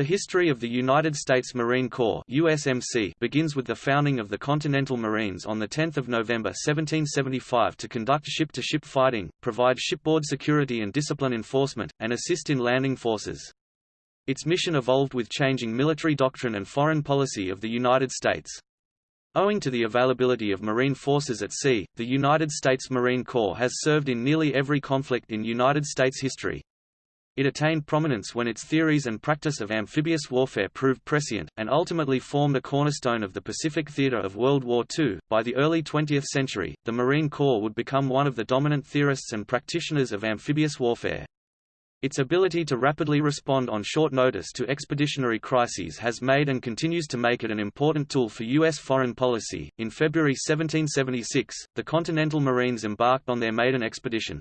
The history of the United States Marine Corps USMC begins with the founding of the Continental Marines on 10 November 1775 to conduct ship-to-ship -ship fighting, provide shipboard security and discipline enforcement, and assist in landing forces. Its mission evolved with changing military doctrine and foreign policy of the United States. Owing to the availability of Marine forces at sea, the United States Marine Corps has served in nearly every conflict in United States history. It attained prominence when its theories and practice of amphibious warfare proved prescient, and ultimately formed a cornerstone of the Pacific theater of World War II. By the early 20th century, the Marine Corps would become one of the dominant theorists and practitioners of amphibious warfare. Its ability to rapidly respond on short notice to expeditionary crises has made and continues to make it an important tool for U.S. foreign policy. In February 1776, the Continental Marines embarked on their maiden expedition.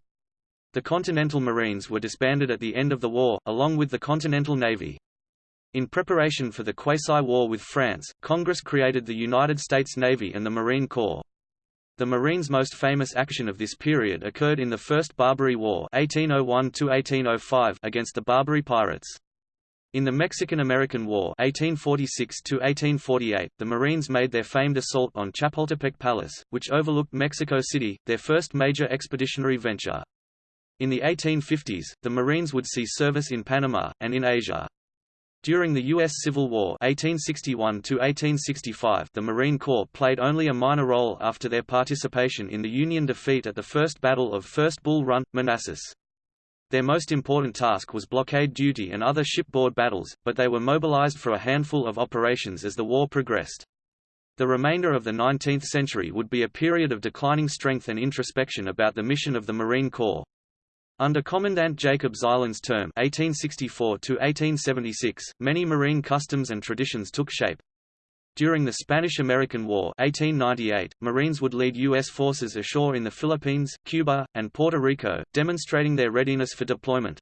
The Continental Marines were disbanded at the end of the war, along with the Continental Navy. In preparation for the quasi-war with France, Congress created the United States Navy and the Marine Corps. The Marines' most famous action of this period occurred in the First Barbary War 1801 against the Barbary pirates. In the Mexican–American War 1846 the Marines made their famed assault on Chapultepec Palace, which overlooked Mexico City, their first major expeditionary venture. In the 1850s, the Marines would see service in Panama, and in Asia. During the U.S. Civil War 1861 the Marine Corps played only a minor role after their participation in the Union defeat at the First Battle of First Bull Run, Manassas. Their most important task was blockade duty and other shipboard battles, but they were mobilized for a handful of operations as the war progressed. The remainder of the 19th century would be a period of declining strength and introspection about the mission of the Marine Corps. Under Commandant Jacob Zeilin's term 1864 many marine customs and traditions took shape. During the Spanish–American War 1898, Marines would lead U.S. forces ashore in the Philippines, Cuba, and Puerto Rico, demonstrating their readiness for deployment.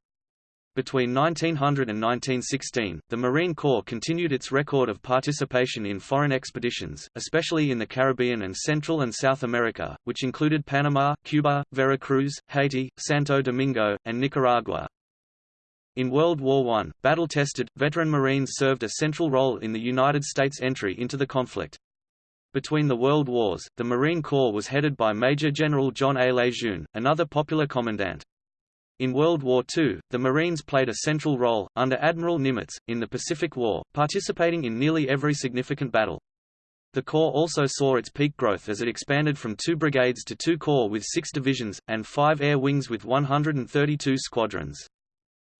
Between 1900 and 1916, the Marine Corps continued its record of participation in foreign expeditions, especially in the Caribbean and Central and South America, which included Panama, Cuba, Veracruz, Haiti, Santo Domingo, and Nicaragua. In World War I, battle-tested, veteran Marines served a central role in the United States' entry into the conflict. Between the World Wars, the Marine Corps was headed by Major General John A. Lejeune, another popular commandant. In World War II, the Marines played a central role, under Admiral Nimitz, in the Pacific War, participating in nearly every significant battle. The Corps also saw its peak growth as it expanded from two brigades to two corps with six divisions, and five air wings with 132 squadrons.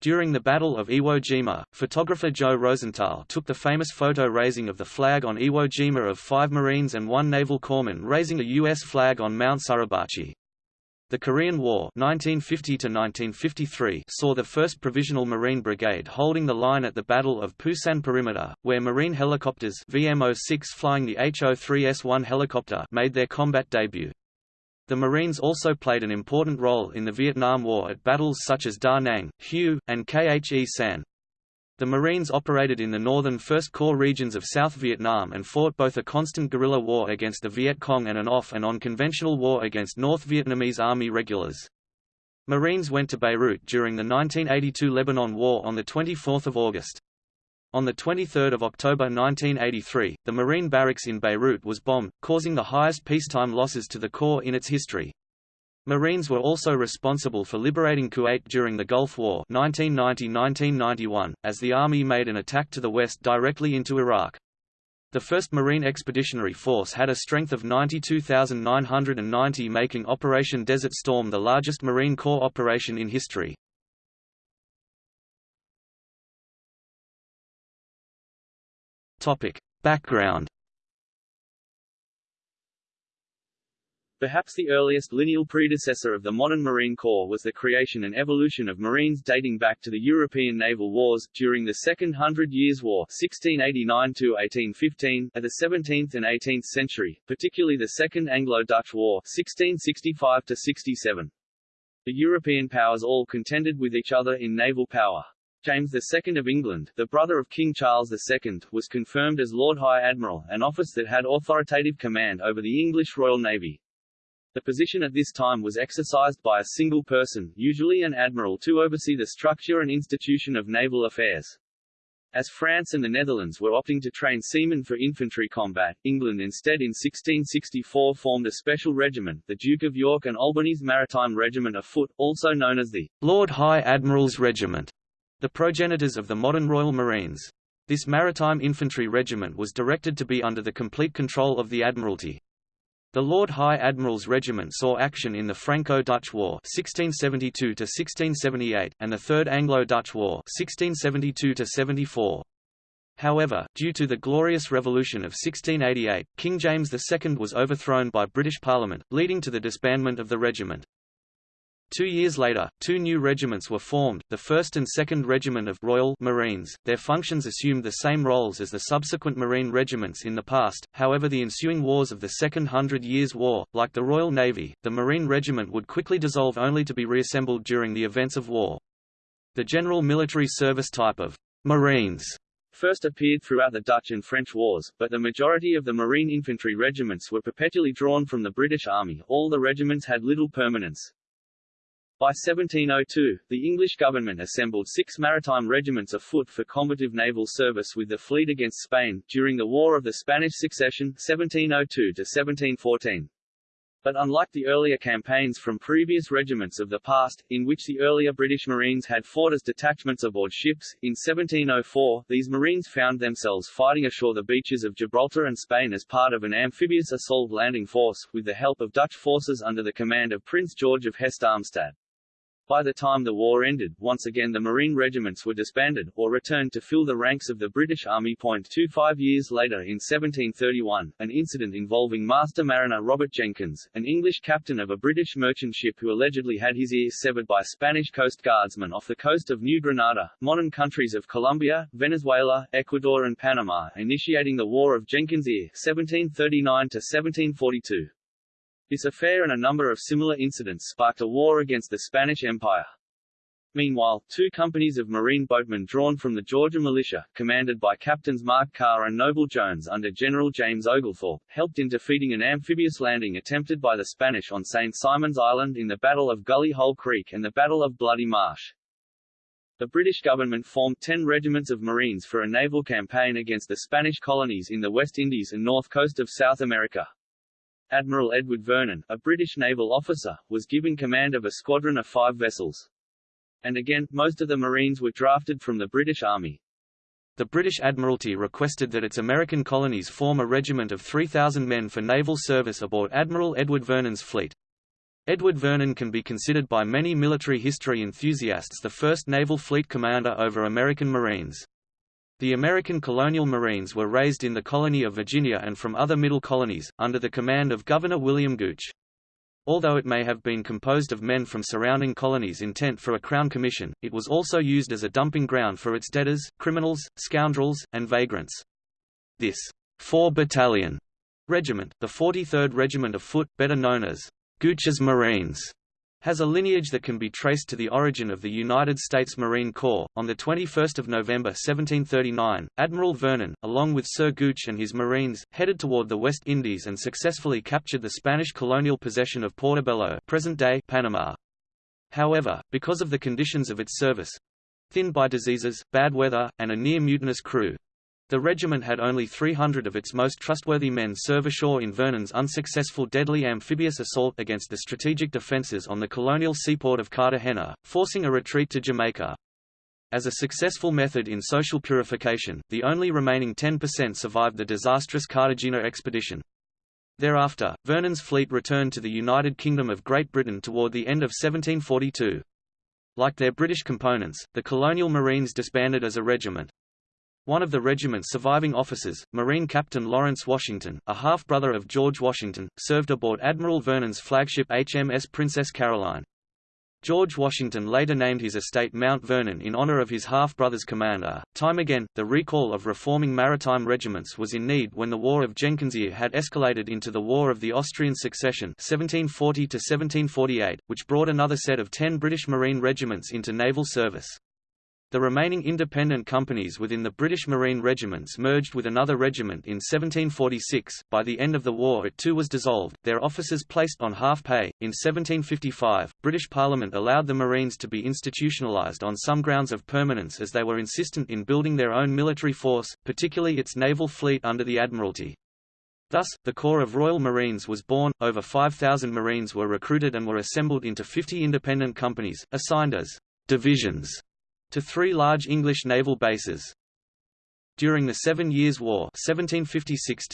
During the Battle of Iwo Jima, photographer Joe Rosenthal took the famous photo raising of the flag on Iwo Jima of five Marines and one naval corpsman raising a U.S. flag on Mount Suribachi. The Korean War 1950 saw the 1st Provisional Marine Brigade holding the line at the Battle of Pusan Perimeter, where Marine helicopters VM-06 flying the HO-3S-1 helicopter made their combat debut. The Marines also played an important role in the Vietnam War at battles such as Da Nang, Hue, and Khe Sanh. The Marines operated in the northern First Corps regions of South Vietnam and fought both a constant guerrilla war against the Viet Cong and an off and on conventional war against North Vietnamese Army regulars. Marines went to Beirut during the 1982 Lebanon War on 24 August. On 23 October 1983, the Marine barracks in Beirut was bombed, causing the highest peacetime losses to the Corps in its history. Marines were also responsible for liberating Kuwait during the Gulf War 1990–1991, as the Army made an attack to the west directly into Iraq. The 1st Marine Expeditionary Force had a strength of 92,990 making Operation Desert Storm the largest Marine Corps operation in history. Background Perhaps the earliest lineal predecessor of the modern Marine Corps was the creation and evolution of Marines dating back to the European naval wars, during the Second Hundred Years' War 1689–1815, of the 17th and 18th century, particularly the Second Anglo-Dutch War 1665–67. The European powers all contended with each other in naval power. James II of England, the brother of King Charles II, was confirmed as Lord High Admiral, an office that had authoritative command over the English Royal Navy. The position at this time was exercised by a single person, usually an admiral to oversee the structure and institution of naval affairs. As France and the Netherlands were opting to train seamen for infantry combat, England instead in 1664 formed a special regiment, the Duke of York and Albany's Maritime Regiment of Foot, also known as the Lord High Admiral's Regiment, the progenitors of the modern Royal Marines. This maritime infantry regiment was directed to be under the complete control of the Admiralty. The Lord High Admiral's Regiment saw action in the Franco-Dutch War (1672–1678) and the Third Anglo-Dutch War (1672–74). However, due to the Glorious Revolution of 1688, King James II was overthrown by British Parliament, leading to the disbandment of the regiment. Two years later, two new regiments were formed, the 1st and 2nd Regiment of Royal Marines. Their functions assumed the same roles as the subsequent Marine regiments in the past, however the ensuing wars of the Second Hundred Years' War, like the Royal Navy, the Marine Regiment would quickly dissolve only to be reassembled during the events of war. The general military service type of Marines first appeared throughout the Dutch and French wars, but the majority of the Marine infantry regiments were perpetually drawn from the British Army. All the regiments had little permanence. By 1702, the English government assembled six maritime regiments afoot for combative naval service with the fleet against Spain, during the War of the Spanish Succession 1702–1714. But unlike the earlier campaigns from previous regiments of the past, in which the earlier British Marines had fought as detachments aboard ships, in 1704, these Marines found themselves fighting ashore the beaches of Gibraltar and Spain as part of an amphibious assault landing force, with the help of Dutch forces under the command of Prince George of Hesse-Darmstadt. By the time the war ended, once again the Marine regiments were disbanded, or returned to fill the ranks of the British Army. 25 years later in 1731, an incident involving Master Mariner Robert Jenkins, an English captain of a British merchant ship who allegedly had his ears severed by Spanish coast guardsmen off the coast of New Granada, modern countries of Colombia, Venezuela, Ecuador and Panama, initiating the War of Jenkins' Ear 1739–1742. This affair and a number of similar incidents sparked a war against the Spanish Empire. Meanwhile, two companies of marine boatmen drawn from the Georgia militia, commanded by Captains Mark Carr and Noble Jones under General James Oglethorpe, helped in defeating an amphibious landing attempted by the Spanish on St. Simon's Island in the Battle of Gully Hole Creek and the Battle of Bloody Marsh. The British government formed ten regiments of Marines for a naval campaign against the Spanish colonies in the West Indies and north coast of South America. Admiral Edward Vernon, a British naval officer, was given command of a squadron of five vessels. And again, most of the Marines were drafted from the British Army. The British Admiralty requested that its American colonies form a regiment of 3,000 men for naval service aboard Admiral Edward Vernon's fleet. Edward Vernon can be considered by many military history enthusiasts the first naval fleet commander over American Marines. The American colonial Marines were raised in the colony of Virginia and from other middle colonies, under the command of Governor William Gooch. Although it may have been composed of men from surrounding colonies intent for a crown commission, it was also used as a dumping ground for its debtors, criminals, scoundrels, and vagrants. This 4-battalion regiment, the 43rd Regiment of Foot, better known as Gooch's Marines, has a lineage that can be traced to the origin of the United States Marine Corps. On 21 November 1739, Admiral Vernon, along with Sir Gooch and his Marines, headed toward the West Indies and successfully captured the Spanish colonial possession of Portobello present-day Panama. However, because of the conditions of its service—thin by diseases, bad weather, and a near-mutinous crew, the regiment had only 300 of its most trustworthy men serve ashore in Vernon's unsuccessful deadly amphibious assault against the strategic defences on the colonial seaport of Cartagena, forcing a retreat to Jamaica. As a successful method in social purification, the only remaining 10% survived the disastrous Cartagena expedition. Thereafter, Vernon's fleet returned to the United Kingdom of Great Britain toward the end of 1742. Like their British components, the colonial Marines disbanded as a regiment. One of the regiment's surviving officers, Marine Captain Lawrence Washington, a half-brother of George Washington, served aboard Admiral Vernon's flagship HMS Princess Caroline. George Washington later named his estate Mount Vernon in honor of his half-brother's commander. Time again, the recall of reforming maritime regiments was in need when the War of Jenkins' Ear had escalated into the War of the Austrian Succession 1740 which brought another set of ten British Marine regiments into naval service. The remaining independent companies within the British Marine regiments merged with another regiment in 1746. By the end of the war, it too was dissolved, their officers placed on half pay. In 1755, British Parliament allowed the Marines to be institutionalised on some grounds of permanence as they were insistent in building their own military force, particularly its naval fleet under the Admiralty. Thus, the Corps of Royal Marines was born, over 5,000 Marines were recruited and were assembled into 50 independent companies, assigned as divisions to three large English naval bases. During the Seven Years' War 1756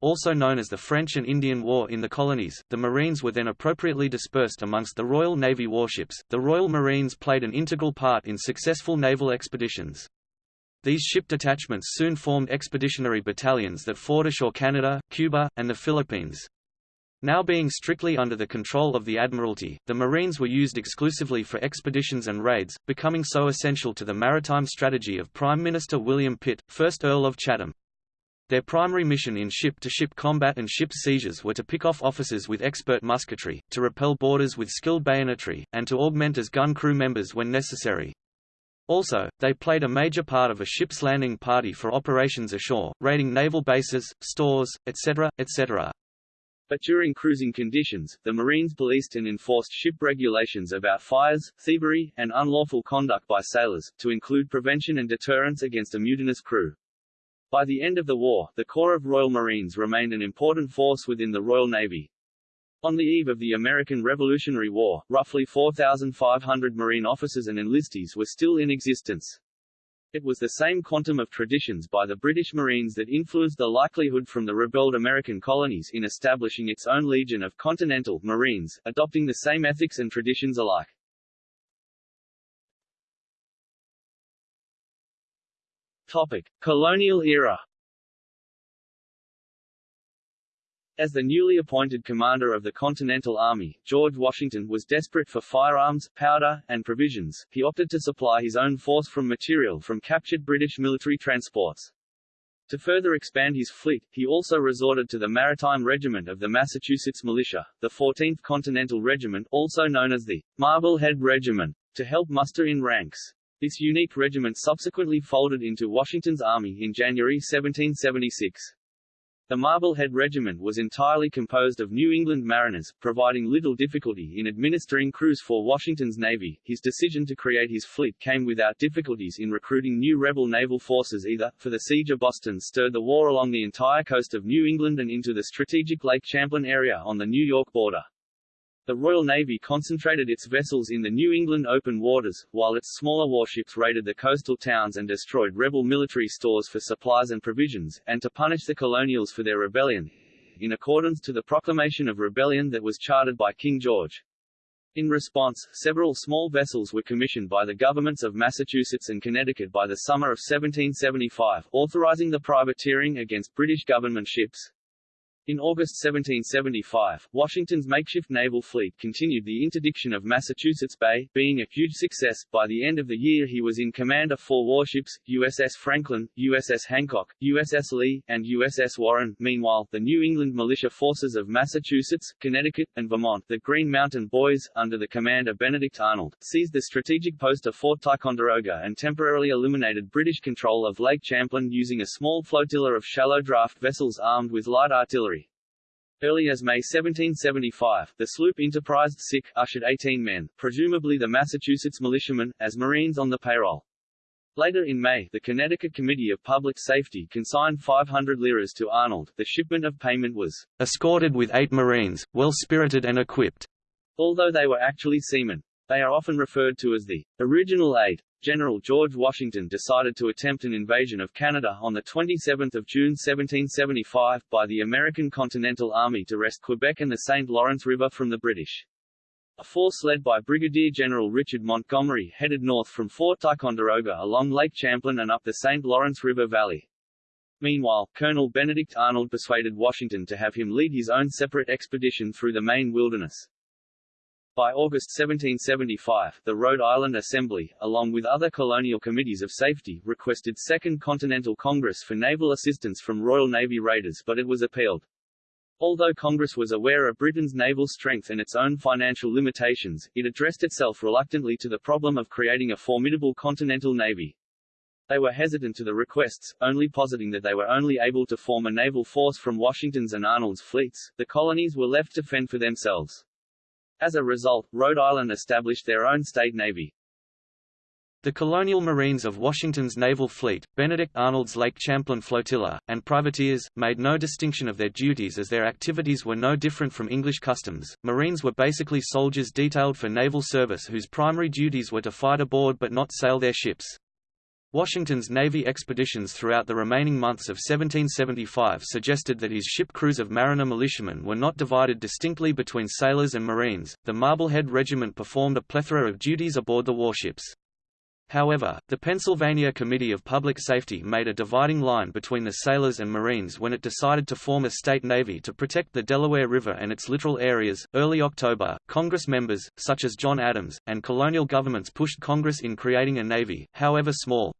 also known as the French and Indian War in the colonies, the Marines were then appropriately dispersed amongst the Royal Navy warships. The Royal Marines played an integral part in successful naval expeditions. These ship detachments soon formed expeditionary battalions that fought ashore Canada, Cuba, and the Philippines. Now being strictly under the control of the Admiralty, the Marines were used exclusively for expeditions and raids, becoming so essential to the maritime strategy of Prime Minister William Pitt, 1st Earl of Chatham. Their primary mission in ship-to-ship -ship combat and ship seizures were to pick off officers with expert musketry, to repel boarders with skilled bayonetry, and to augment as gun crew members when necessary. Also, they played a major part of a ship's landing party for operations ashore, raiding naval bases, stores, etc., etc. But during cruising conditions, the Marines policed and enforced ship regulations about fires, thievery, and unlawful conduct by sailors, to include prevention and deterrence against a mutinous crew. By the end of the war, the Corps of Royal Marines remained an important force within the Royal Navy. On the eve of the American Revolutionary War, roughly 4,500 Marine officers and enlistees were still in existence. It was the same quantum of traditions by the British Marines that influenced the likelihood from the rebelled American colonies in establishing its own legion of Continental Marines, adopting the same ethics and traditions alike. Topic: Colonial era As the newly appointed commander of the Continental Army, George Washington was desperate for firearms, powder, and provisions. He opted to supply his own force from material from captured British military transports. To further expand his fleet, he also resorted to the Maritime Regiment of the Massachusetts Militia, the 14th Continental Regiment also known as the Marblehead Regiment, to help muster in ranks. This unique regiment subsequently folded into Washington's army in January 1776. The Marblehead Regiment was entirely composed of New England mariners, providing little difficulty in administering crews for Washington's Navy. His decision to create his fleet came without difficulties in recruiting new rebel naval forces either, for the siege of Boston stirred the war along the entire coast of New England and into the strategic Lake Champlain area on the New York border. The Royal Navy concentrated its vessels in the New England open waters, while its smaller warships raided the coastal towns and destroyed rebel military stores for supplies and provisions, and to punish the colonials for their rebellion, in accordance to the proclamation of rebellion that was chartered by King George. In response, several small vessels were commissioned by the governments of Massachusetts and Connecticut by the summer of 1775, authorizing the privateering against British government ships. In August 1775, Washington's makeshift naval fleet continued the interdiction of Massachusetts Bay, being a huge success. By the end of the year he was in command of four warships, USS Franklin, USS Hancock, USS Lee, and USS Warren. Meanwhile, the New England militia forces of Massachusetts, Connecticut, and Vermont, the Green Mountain Boys, under the command of Benedict Arnold, seized the strategic post of Fort Ticonderoga and temporarily eliminated British control of Lake Champlain using a small flotilla of shallow draft vessels armed with light artillery. Early as May 1775, the sloop Enterprise sick ushered 18 men, presumably the Massachusetts militiamen, as Marines on the payroll. Later in May, the Connecticut Committee of Public Safety consigned 500 liras to Arnold. The shipment of payment was escorted with eight Marines, well-spirited and equipped. Although they were actually seamen. They are often referred to as the original eight. General George Washington decided to attempt an invasion of Canada on 27 June 1775, by the American Continental Army to wrest Quebec and the St. Lawrence River from the British. A force led by Brigadier General Richard Montgomery headed north from Fort Ticonderoga along Lake Champlain and up the St. Lawrence River Valley. Meanwhile, Colonel Benedict Arnold persuaded Washington to have him lead his own separate expedition through the Maine wilderness. By August 1775, the Rhode Island Assembly, along with other colonial committees of safety, requested Second Continental Congress for naval assistance from Royal Navy raiders but it was appealed. Although Congress was aware of Britain's naval strength and its own financial limitations, it addressed itself reluctantly to the problem of creating a formidable continental navy. They were hesitant to the requests, only positing that they were only able to form a naval force from Washington's and Arnold's fleets. The colonies were left to fend for themselves. As a result, Rhode Island established their own state navy. The colonial marines of Washington's naval fleet, Benedict Arnold's Lake Champlain flotilla, and privateers, made no distinction of their duties as their activities were no different from English customs. Marines were basically soldiers detailed for naval service whose primary duties were to fight aboard but not sail their ships. Washington's Navy expeditions throughout the remaining months of 1775 suggested that his ship crews of mariner militiamen were not divided distinctly between sailors and marines. The Marblehead Regiment performed a plethora of duties aboard the warships. However, the Pennsylvania Committee of Public Safety made a dividing line between the sailors and Marines when it decided to form a state navy to protect the Delaware River and its littoral areas. Early October, Congress members, such as John Adams, and colonial governments pushed Congress in creating a navy, however small.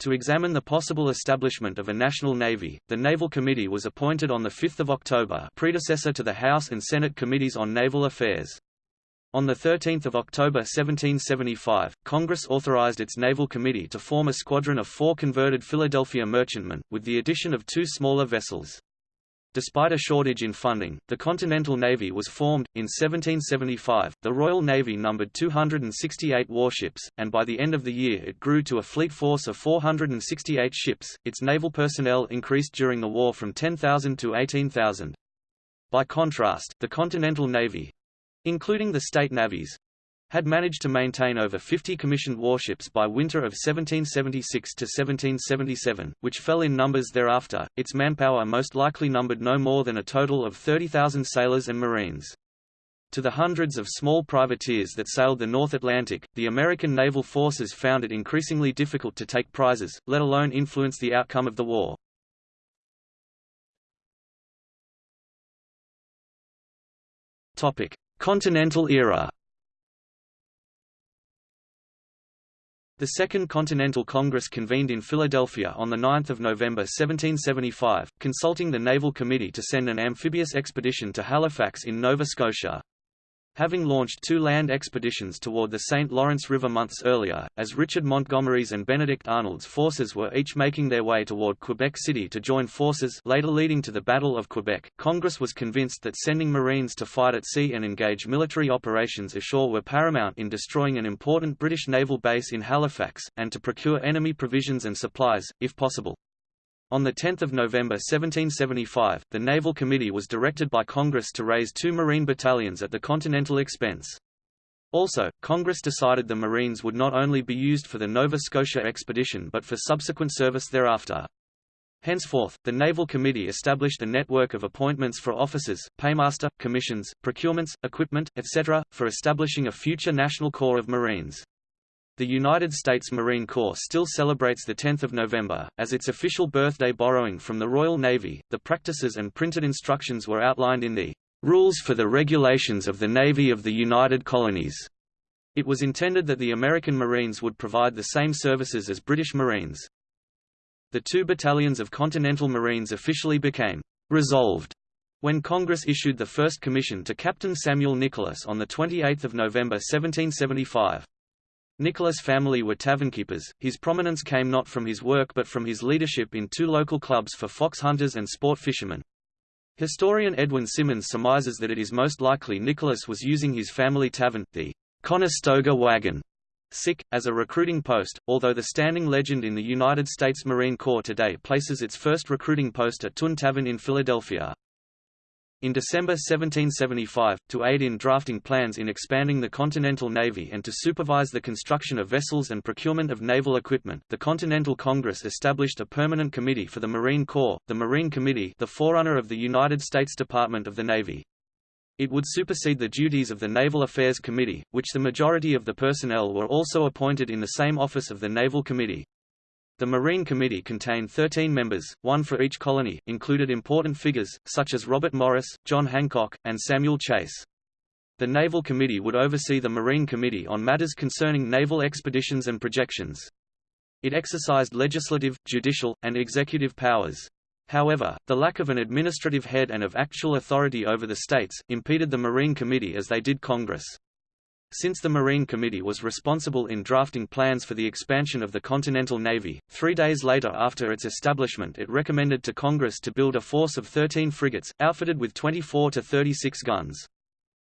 To examine the possible establishment of a national navy, the Naval Committee was appointed on 5 October predecessor to the House and Senate Committees on Naval Affairs. On 13 October 1775, Congress authorized its Naval Committee to form a squadron of four converted Philadelphia merchantmen, with the addition of two smaller vessels. Despite a shortage in funding, the Continental Navy was formed. In 1775, the Royal Navy numbered 268 warships, and by the end of the year it grew to a fleet force of 468 ships. Its naval personnel increased during the war from 10,000 to 18,000. By contrast, the Continental Navy, including the state navies, had managed to maintain over 50 commissioned warships by winter of 1776 to 1777, which fell in numbers thereafter. Its manpower most likely numbered no more than a total of 30,000 sailors and marines. To the hundreds of small privateers that sailed the North Atlantic, the American naval forces found it increasingly difficult to take prizes, let alone influence the outcome of the war. Topic: Continental era The Second Continental Congress convened in Philadelphia on 9 November 1775, consulting the Naval Committee to send an amphibious expedition to Halifax in Nova Scotia having launched two land expeditions toward the St. Lawrence River months earlier, as Richard Montgomery's and Benedict Arnold's forces were each making their way toward Quebec City to join forces later leading to the Battle of Quebec, Congress was convinced that sending Marines to fight at sea and engage military operations ashore were paramount in destroying an important British naval base in Halifax, and to procure enemy provisions and supplies, if possible. On 10 November 1775, the Naval Committee was directed by Congress to raise two Marine battalions at the Continental expense. Also, Congress decided the Marines would not only be used for the Nova Scotia expedition but for subsequent service thereafter. Henceforth, the Naval Committee established a network of appointments for officers, paymaster, commissions, procurements, equipment, etc., for establishing a future National Corps of Marines. The United States Marine Corps still celebrates the 10th of November, as its official birthday borrowing from the Royal Navy. The practices and printed instructions were outlined in the Rules for the Regulations of the Navy of the United Colonies. It was intended that the American Marines would provide the same services as British Marines. The two battalions of Continental Marines officially became resolved when Congress issued the first commission to Captain Samuel Nicholas on 28 November 1775. Nicholas' family were tavernkeepers. His prominence came not from his work but from his leadership in two local clubs for fox hunters and sport fishermen. Historian Edwin Simmons surmises that it is most likely Nicholas was using his family tavern, the Conestoga Wagon, sick, as a recruiting post, although the standing legend in the United States Marine Corps today places its first recruiting post at Tun Tavern in Philadelphia. In December 1775, to aid in drafting plans in expanding the Continental Navy and to supervise the construction of vessels and procurement of naval equipment, the Continental Congress established a permanent committee for the Marine Corps, the Marine Committee the forerunner of the United States Department of the Navy. It would supersede the duties of the Naval Affairs Committee, which the majority of the personnel were also appointed in the same office of the Naval Committee. The Marine Committee contained 13 members, one for each colony, included important figures, such as Robert Morris, John Hancock, and Samuel Chase. The Naval Committee would oversee the Marine Committee on matters concerning naval expeditions and projections. It exercised legislative, judicial, and executive powers. However, the lack of an administrative head and of actual authority over the states, impeded the Marine Committee as they did Congress. Since the Marine Committee was responsible in drafting plans for the expansion of the Continental Navy, three days later after its establishment it recommended to Congress to build a force of 13 frigates, outfitted with 24 to 36 guns.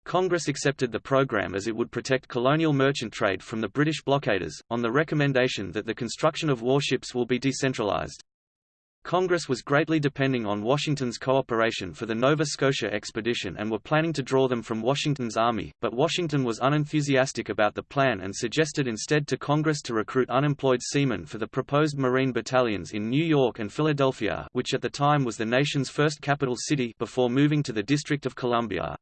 Congress accepted the program as it would protect colonial merchant trade from the British blockaders, on the recommendation that the construction of warships will be decentralized. Congress was greatly depending on Washington's cooperation for the Nova Scotia expedition and were planning to draw them from Washington's army, but Washington was unenthusiastic about the plan and suggested instead to Congress to recruit unemployed seamen for the proposed Marine battalions in New York and Philadelphia which at the time was the nation's first capital city before moving to the District of Columbia.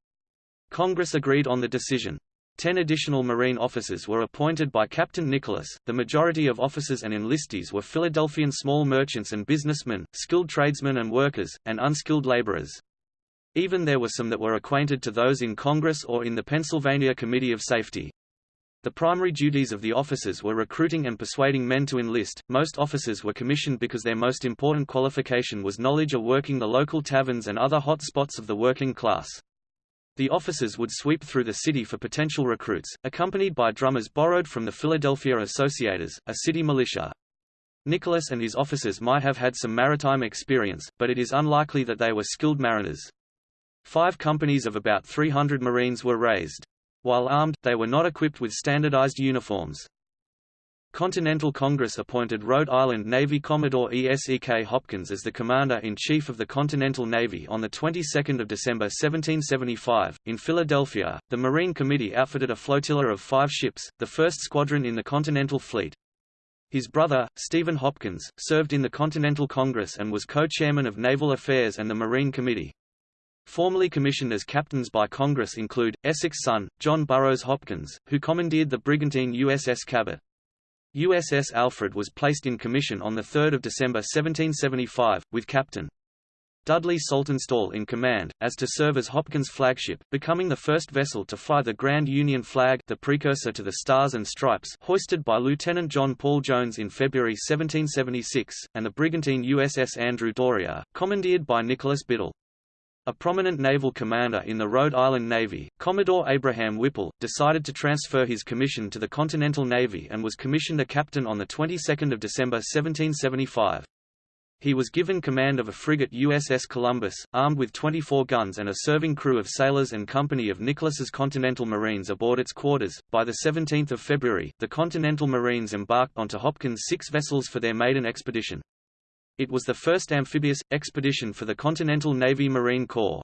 Congress agreed on the decision. Ten additional Marine officers were appointed by Captain Nicholas. The majority of officers and enlistees were Philadelphian small merchants and businessmen, skilled tradesmen and workers, and unskilled laborers. Even there were some that were acquainted to those in Congress or in the Pennsylvania Committee of Safety. The primary duties of the officers were recruiting and persuading men to enlist. Most officers were commissioned because their most important qualification was knowledge of working the local taverns and other hot spots of the working class. The officers would sweep through the city for potential recruits, accompanied by drummers borrowed from the Philadelphia Associators, a city militia. Nicholas and his officers might have had some maritime experience, but it is unlikely that they were skilled mariners. Five companies of about 300 Marines were raised. While armed, they were not equipped with standardized uniforms. Continental Congress appointed Rhode Island Navy Commodore E.S.E.K. Hopkins as the Commander-in-Chief of the Continental Navy on the 22nd of December 1775. In Philadelphia, the Marine Committee outfitted a flotilla of five ships, the first squadron in the Continental Fleet. His brother, Stephen Hopkins, served in the Continental Congress and was co-chairman of Naval Affairs and the Marine Committee. Formerly commissioned as captains by Congress include, Esek's son, John Burroughs Hopkins, who commandeered the brigantine USS Cabot. USS Alfred was placed in commission on 3 December 1775, with Captain Dudley Saltonstall in command, as to serve as Hopkins' flagship, becoming the first vessel to fly the Grand Union flag the precursor to the Stars and Stripes hoisted by Lieutenant John Paul Jones in February 1776, and the brigantine USS Andrew Doria, commandeered by Nicholas Biddle. A prominent naval commander in the Rhode Island Navy, Commodore Abraham Whipple, decided to transfer his commission to the Continental Navy and was commissioned a captain on the 22nd of December 1775. He was given command of a frigate USS Columbus, armed with 24 guns and a serving crew of sailors and company of Nicholas's Continental Marines aboard its quarters. By the 17th of February, the Continental Marines embarked onto Hopkins' six vessels for their maiden expedition. It was the first amphibious, expedition for the Continental Navy Marine Corps.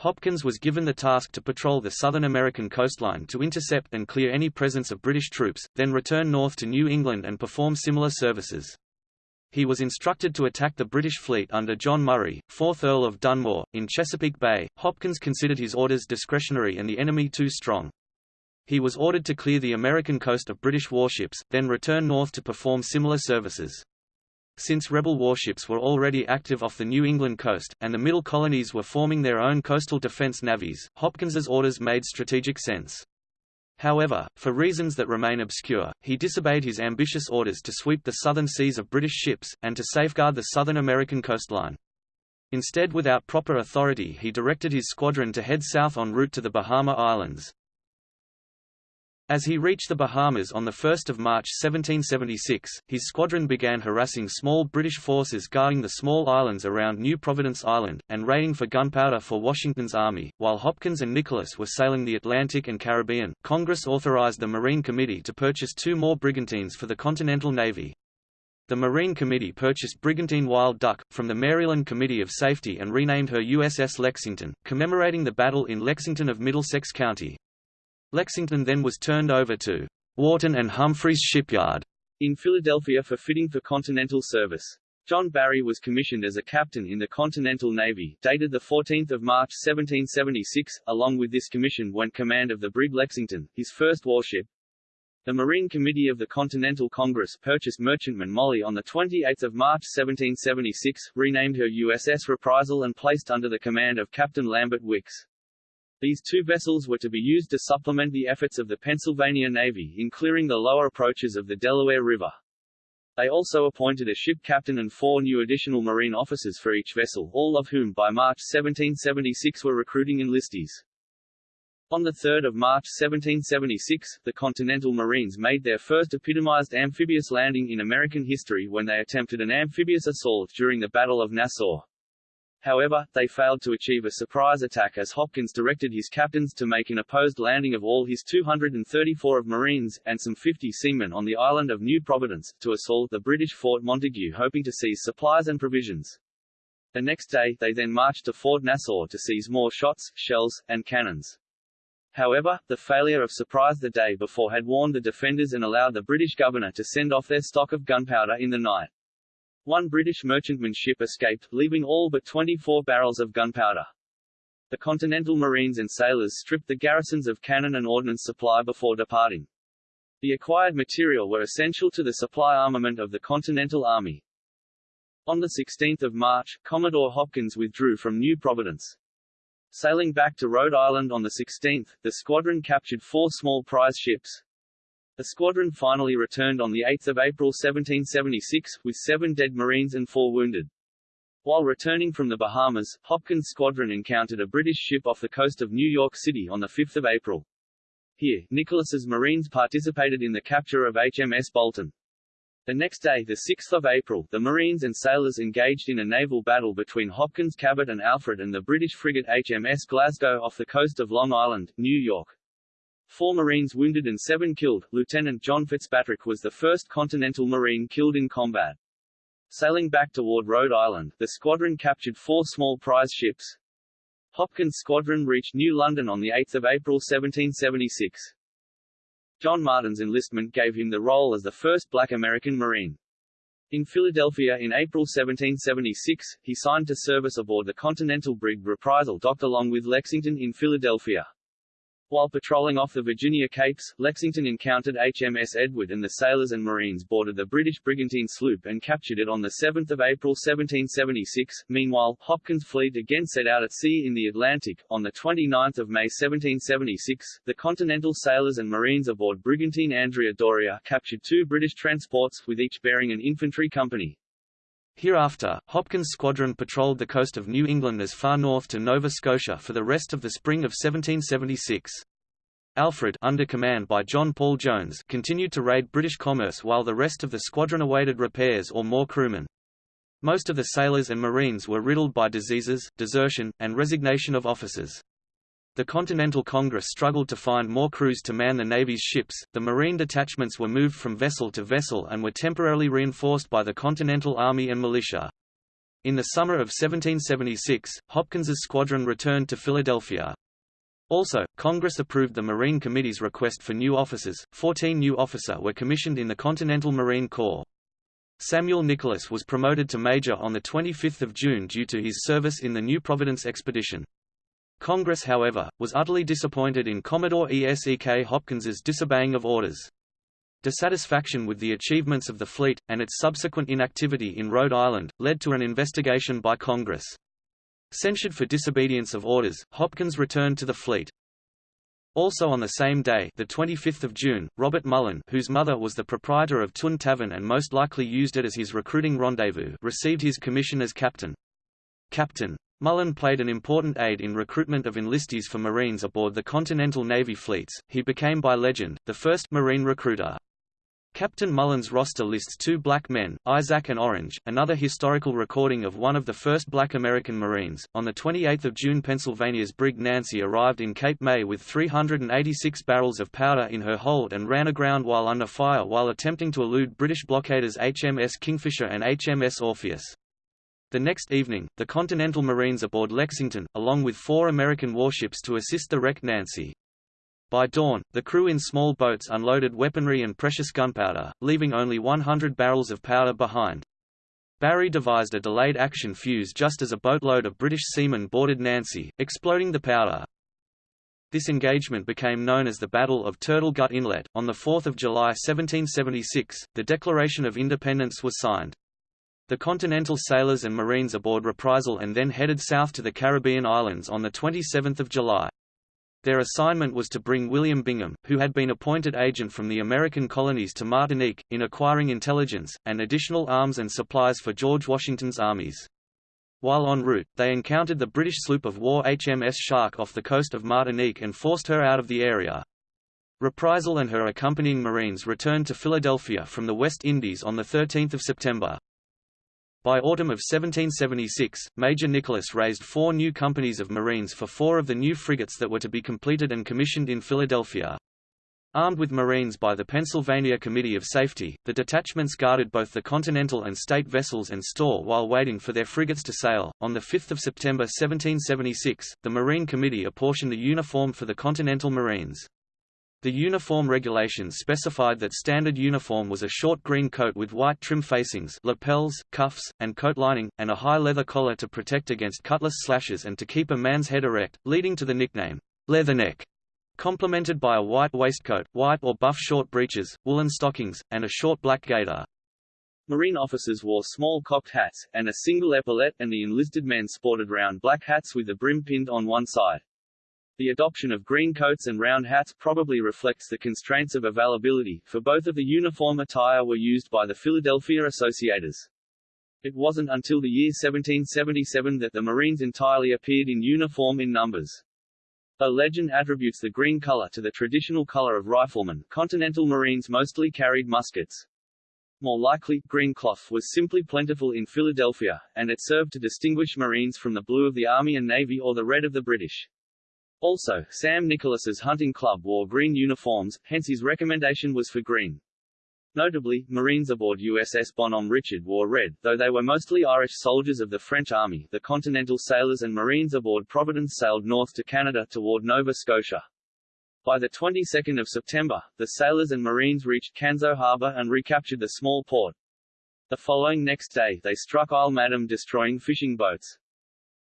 Hopkins was given the task to patrol the Southern American coastline to intercept and clear any presence of British troops, then return north to New England and perform similar services. He was instructed to attack the British fleet under John Murray, 4th Earl of Dunmore, in Chesapeake Bay. Hopkins considered his orders discretionary and the enemy too strong. He was ordered to clear the American coast of British warships, then return north to perform similar services. Since rebel warships were already active off the New England coast, and the Middle colonies were forming their own coastal defense navies, Hopkins's orders made strategic sense. However, for reasons that remain obscure, he disobeyed his ambitious orders to sweep the southern seas of British ships, and to safeguard the Southern American coastline. Instead without proper authority he directed his squadron to head south en route to the Bahama Islands. As he reached the Bahamas on 1 March 1776, his squadron began harassing small British forces guarding the small islands around New Providence Island, and raiding for gunpowder for Washington's army. While Hopkins and Nicholas were sailing the Atlantic and Caribbean, Congress authorized the Marine Committee to purchase two more brigantines for the Continental Navy. The Marine Committee purchased brigantine Wild Duck, from the Maryland Committee of Safety and renamed her USS Lexington, commemorating the battle in Lexington of Middlesex County. Lexington then was turned over to Wharton and Humphreys Shipyard in Philadelphia for fitting for continental service. John Barry was commissioned as a captain in the Continental Navy, dated 14 March 1776. Along with this commission went command of the brig Lexington, his first warship. The Marine Committee of the Continental Congress purchased merchantman Molly on 28 March 1776, renamed her USS Reprisal and placed under the command of Captain Lambert Wickes. These two vessels were to be used to supplement the efforts of the Pennsylvania Navy in clearing the lower approaches of the Delaware River. They also appointed a ship captain and four new additional Marine officers for each vessel, all of whom by March 1776 were recruiting enlistees. On 3 March 1776, the Continental Marines made their first epitomized amphibious landing in American history when they attempted an amphibious assault during the Battle of Nassau. However, they failed to achieve a surprise attack as Hopkins directed his captains to make an opposed landing of all his 234 of Marines, and some 50 seamen on the island of New Providence, to assault the British Fort Montague hoping to seize supplies and provisions. The next day, they then marched to Fort Nassau to seize more shots, shells, and cannons. However, the failure of surprise the day before had warned the defenders and allowed the British governor to send off their stock of gunpowder in the night. One British merchantman ship escaped, leaving all but 24 barrels of gunpowder. The Continental Marines and sailors stripped the garrisons of cannon and ordnance supply before departing. The acquired material were essential to the supply armament of the Continental Army. On 16 March, Commodore Hopkins withdrew from New Providence. Sailing back to Rhode Island on the 16th, the squadron captured four small prize ships. The squadron finally returned on 8 April 1776, with seven dead Marines and four wounded. While returning from the Bahamas, Hopkins' squadron encountered a British ship off the coast of New York City on 5 April. Here, Nicholas's Marines participated in the capture of HMS Bolton. The next day, 6 April, the Marines and sailors engaged in a naval battle between Hopkins Cabot and Alfred and the British frigate HMS Glasgow off the coast of Long Island, New York. Four Marines wounded and seven killed. Lieutenant John Fitzpatrick was the first Continental Marine killed in combat. Sailing back toward Rhode Island, the squadron captured four small prize ships. Hopkins' squadron reached New London on 8 April 1776. John Martin's enlistment gave him the role as the first black American Marine. In Philadelphia in April 1776, he signed to service aboard the Continental brig Reprisal docked along with Lexington in Philadelphia. While patrolling off the Virginia Capes, Lexington encountered HMS Edward and the sailors and marines boarded the British brigantine sloop and captured it on 7 April 1776. Meanwhile, Hopkins' fleet again set out at sea in the Atlantic. On 29 May 1776, the Continental sailors and marines aboard brigantine Andrea Doria captured two British transports, with each bearing an infantry company. Hereafter, Hopkins' squadron patrolled the coast of New England as far north to Nova Scotia for the rest of the spring of 1776. Alfred under command by John Paul Jones continued to raid British commerce while the rest of the squadron awaited repairs or more crewmen. Most of the sailors and marines were riddled by diseases, desertion, and resignation of officers. The Continental Congress struggled to find more crews to man the Navy's ships, the Marine detachments were moved from vessel to vessel and were temporarily reinforced by the Continental Army and militia. In the summer of 1776, Hopkins's squadron returned to Philadelphia. Also, Congress approved the Marine Committee's request for new officers. Fourteen new officer were commissioned in the Continental Marine Corps. Samuel Nicholas was promoted to major on 25 June due to his service in the New Providence expedition. Congress however, was utterly disappointed in Commodore E.S.E.K. Hopkins's disobeying of orders. Dissatisfaction with the achievements of the fleet, and its subsequent inactivity in Rhode Island, led to an investigation by Congress. Censured for disobedience of orders, Hopkins returned to the fleet. Also on the same day, the 25th of June, Robert Mullen, whose mother was the proprietor of Tun Tavern and most likely used it as his recruiting rendezvous, received his commission as captain. Captain Mullen played an important aid in recruitment of enlistees for Marines aboard the Continental Navy fleets. He became by legend, the first Marine recruiter. Captain Mullen's roster lists two black men, Isaac and Orange, another historical recording of one of the first black American Marines. On 28 June Pennsylvania's brig Nancy arrived in Cape May with 386 barrels of powder in her hold and ran aground while under fire while attempting to elude British blockaders HMS Kingfisher and HMS Orpheus. The next evening, the Continental Marines aboard Lexington, along with four American warships to assist the wrecked Nancy. By dawn, the crew in small boats unloaded weaponry and precious gunpowder, leaving only 100 barrels of powder behind. Barry devised a delayed action fuse just as a boatload of British seamen boarded Nancy, exploding the powder. This engagement became known as the Battle of Turtle Gut Inlet. On 4 July 1776, the Declaration of Independence was signed. The Continental sailors and Marines aboard Reprisal and then headed south to the Caribbean islands on 27 July. Their assignment was to bring William Bingham, who had been appointed agent from the American colonies to Martinique, in acquiring intelligence, and additional arms and supplies for George Washington's armies. While en route, they encountered the British sloop of war HMS Shark off the coast of Martinique and forced her out of the area. Reprisal and her accompanying Marines returned to Philadelphia from the West Indies on 13 September. By autumn of 1776, Major Nicholas raised four new companies of Marines for four of the new frigates that were to be completed and commissioned in Philadelphia. Armed with Marines by the Pennsylvania Committee of Safety, the detachments guarded both the Continental and State vessels and store while waiting for their frigates to sail. On 5 September 1776, the Marine Committee apportioned a uniform for the Continental Marines. The uniform regulations specified that standard uniform was a short green coat with white trim facings lapels, cuffs, and coat lining, and a high leather collar to protect against cutlass slashes and to keep a man's head erect, leading to the nickname, leatherneck, complemented by a white waistcoat, white or buff short breeches, woolen stockings, and a short black gaiter. Marine officers wore small cocked hats, and a single epaulet and the enlisted men sported round black hats with the brim pinned on one side. The adoption of green coats and round hats probably reflects the constraints of availability, for both of the uniform attire were used by the Philadelphia Associators. It wasn't until the year 1777 that the Marines entirely appeared in uniform in numbers. A legend attributes the green color to the traditional color of riflemen, Continental Marines mostly carried muskets. More likely, green cloth was simply plentiful in Philadelphia, and it served to distinguish Marines from the blue of the Army and Navy or the red of the British. Also, Sam Nicholas's hunting club wore green uniforms, hence his recommendation was for green. Notably, Marines aboard USS Bonhomme Richard wore red, though they were mostly Irish soldiers of the French Army. The Continental sailors and Marines aboard Providence sailed north to Canada toward Nova Scotia. By the 22nd of September, the sailors and Marines reached Canso Harbor and recaptured the small port. The following next day, they struck Isle Madame destroying fishing boats.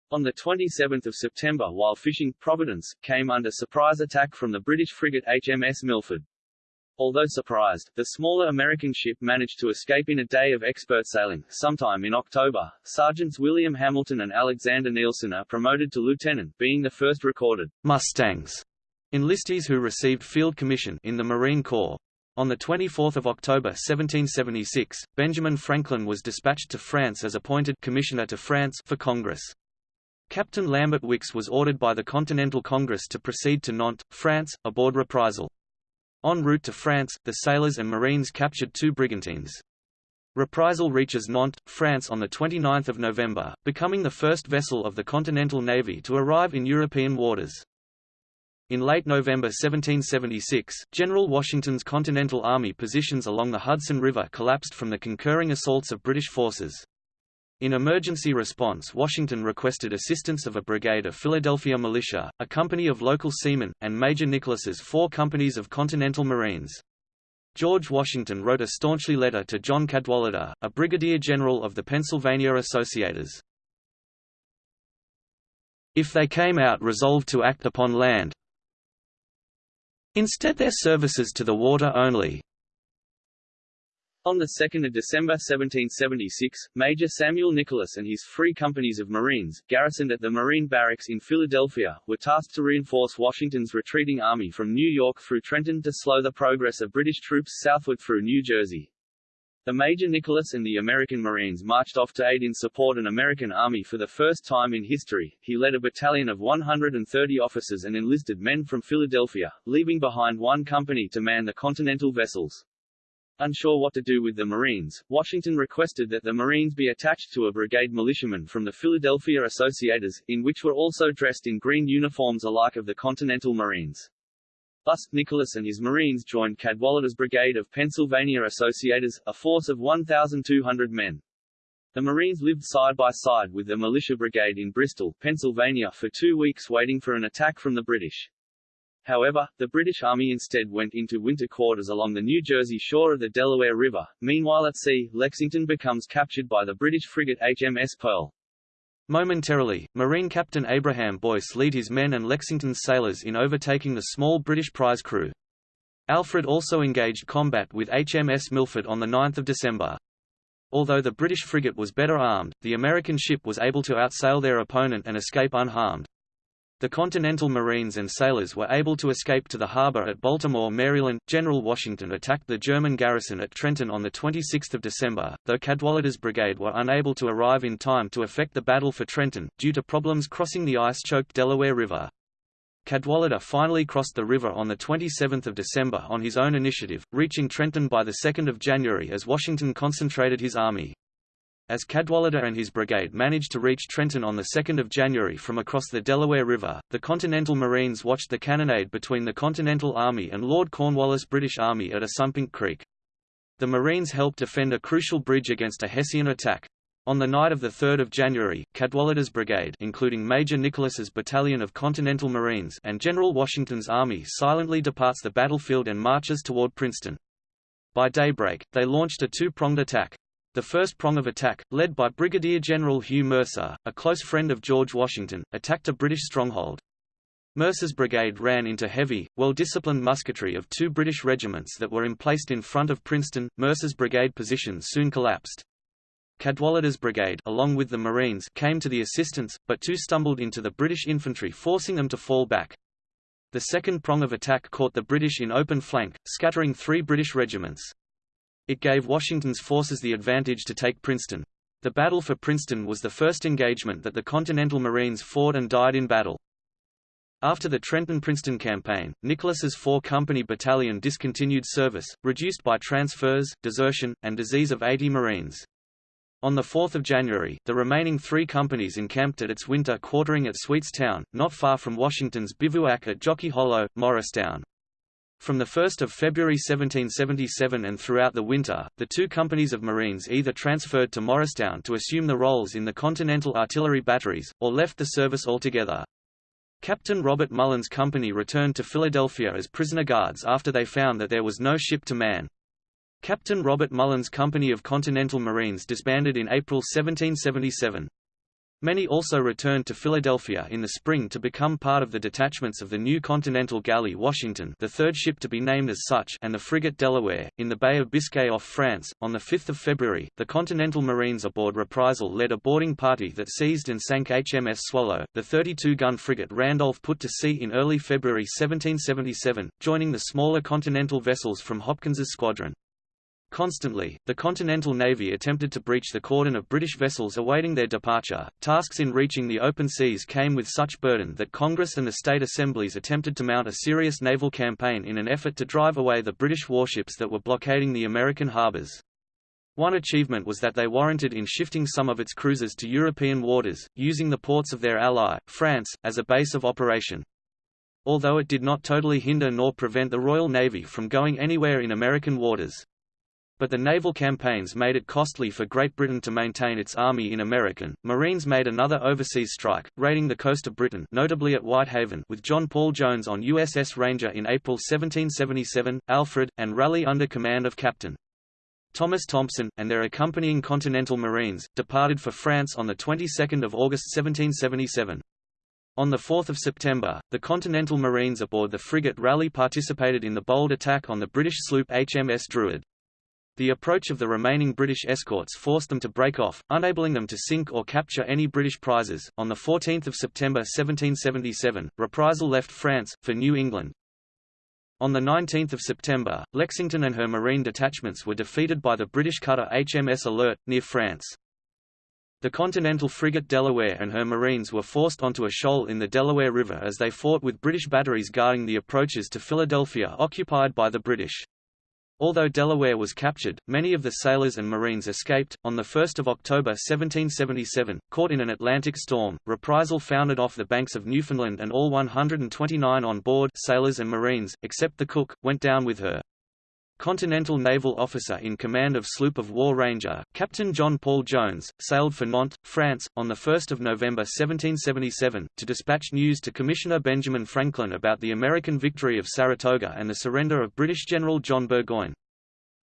On 27 September while fishing, Providence, came under surprise attack from the British frigate HMS Milford. Although surprised, the smaller American ship managed to escape in a day of expert sailing. Sometime in October, Sergeants William Hamilton and Alexander Nielsen are promoted to lieutenant, being the first recorded Mustangs enlistees who received field commission in the Marine Corps. On 24 October 1776, Benjamin Franklin was dispatched to France as appointed Commissioner to France for Congress. Captain Lambert Wickes was ordered by the Continental Congress to proceed to Nantes, France, aboard Reprisal. En route to France, the sailors and marines captured two brigantines. Reprisal reaches Nantes, France on 29 November, becoming the first vessel of the Continental Navy to arrive in European waters. In late November 1776, General Washington's Continental Army positions along the Hudson River collapsed from the concurring assaults of British forces. In emergency response Washington requested assistance of a brigade of Philadelphia militia, a company of local seamen, and Major Nicholas's four companies of Continental Marines. George Washington wrote a staunchly letter to John Cadwalader, a brigadier general of the Pennsylvania Associators. If they came out resolved to act upon land, instead their services to the water only, on 2 December 1776, Major Samuel Nicholas and his three companies of Marines, garrisoned at the Marine Barracks in Philadelphia, were tasked to reinforce Washington's retreating army from New York through Trenton to slow the progress of British troops southward through New Jersey. The Major Nicholas and the American Marines marched off to aid in support an American army for the first time in history. He led a battalion of 130 officers and enlisted men from Philadelphia, leaving behind one company to man the Continental vessels. Unsure what to do with the Marines, Washington requested that the Marines be attached to a brigade militiamen from the Philadelphia Associators, in which were also dressed in green uniforms alike of the Continental Marines. Thus, Nicholas and his Marines joined Cadwalader's brigade of Pennsylvania Associators, a force of 1,200 men. The Marines lived side by side with the militia brigade in Bristol, Pennsylvania for two weeks waiting for an attack from the British. However, the British Army instead went into winter quarters along the New Jersey shore of the Delaware River. Meanwhile at sea, Lexington becomes captured by the British frigate HMS Pearl. Momentarily, Marine Captain Abraham Boyce lead his men and Lexington's sailors in overtaking the small British prize crew. Alfred also engaged combat with HMS Milford on 9 December. Although the British frigate was better armed, the American ship was able to outsail their opponent and escape unharmed. The Continental Marines and sailors were able to escape to the harbor at Baltimore, Maryland. General Washington attacked the German garrison at Trenton on 26 December, though Cadwalader's brigade were unable to arrive in time to effect the battle for Trenton, due to problems crossing the ice-choked Delaware River. Cadwalader finally crossed the river on 27 December on his own initiative, reaching Trenton by 2 January as Washington concentrated his army. As Cadwalader and his brigade managed to reach Trenton on 2 January from across the Delaware River, the Continental Marines watched the cannonade between the Continental Army and Lord Cornwallis' British Army at Assunpink Creek. The Marines helped defend a crucial bridge against a Hessian attack. On the night of 3 January, Cadwalader's brigade including Major Nicholas's battalion of Continental Marines and General Washington's army silently departs the battlefield and marches toward Princeton. By daybreak, they launched a two-pronged attack. The first prong of attack, led by Brigadier General Hugh Mercer, a close friend of George Washington, attacked a British stronghold. Mercer's brigade ran into heavy, well-disciplined musketry of two British regiments that were emplaced in front of Princeton. Mercer's brigade position soon collapsed. Cadwalader's brigade along with the Marines came to the assistance, but two stumbled into the British infantry forcing them to fall back. The second prong of attack caught the British in open flank, scattering three British regiments. It gave Washington's forces the advantage to take Princeton. The Battle for Princeton was the first engagement that the Continental Marines fought and died in battle. After the Trenton-Princeton campaign, Nicholas's four-company battalion discontinued service, reduced by transfers, desertion, and disease of 80 Marines. On 4 January, the remaining three companies encamped at its winter quartering at Sweetstown, not far from Washington's bivouac at Jockey Hollow, Morristown. From 1 February 1777 and throughout the winter, the two companies of Marines either transferred to Morristown to assume the roles in the Continental Artillery batteries, or left the service altogether. Captain Robert Mullen's company returned to Philadelphia as prisoner guards after they found that there was no ship to man. Captain Robert Mullen's company of Continental Marines disbanded in April 1777. Many also returned to Philadelphia in the spring to become part of the detachments of the new Continental Galley Washington the third ship to be named as such and the frigate Delaware, in the Bay of Biscay off France. On 5 February, the Continental Marines aboard Reprisal led a boarding party that seized and sank HMS Swallow, the 32-gun frigate Randolph put to sea in early February 1777, joining the smaller Continental vessels from Hopkins's squadron. Constantly, the Continental Navy attempted to breach the cordon of British vessels awaiting their departure. Tasks in reaching the open seas came with such burden that Congress and the state assemblies attempted to mount a serious naval campaign in an effort to drive away the British warships that were blockading the American harbors. One achievement was that they warranted in shifting some of its cruisers to European waters, using the ports of their ally, France, as a base of operation. Although it did not totally hinder nor prevent the Royal Navy from going anywhere in American waters. But the naval campaigns made it costly for Great Britain to maintain its army in American. Marines made another overseas strike, raiding the coast of Britain, notably at Whitehaven, with John Paul Jones on USS Ranger in April 1777, Alfred, and Raleigh under command of Captain Thomas Thompson, and their accompanying Continental Marines, departed for France on the 22nd of August 1777. On 4 September, the Continental Marines aboard the frigate Raleigh participated in the bold attack on the British sloop HMS Druid. The approach of the remaining British escorts forced them to break off, unabling them to sink or capture any British prizes. On 14 September 1777, Reprisal left France, for New England. On 19 September, Lexington and her marine detachments were defeated by the British cutter HMS Alert, near France. The Continental frigate Delaware and her marines were forced onto a shoal in the Delaware River as they fought with British batteries guarding the approaches to Philadelphia occupied by the British. Although Delaware was captured, many of the sailors and Marines escaped. On 1 October 1777, caught in an Atlantic storm, Reprisal foundered off the banks of Newfoundland and all 129 on board sailors and Marines, except the cook, went down with her. Continental naval officer in command of sloop of war Ranger, Captain John Paul Jones, sailed for Nantes, France, on 1 November 1777, to dispatch news to Commissioner Benjamin Franklin about the American victory of Saratoga and the surrender of British General John Burgoyne.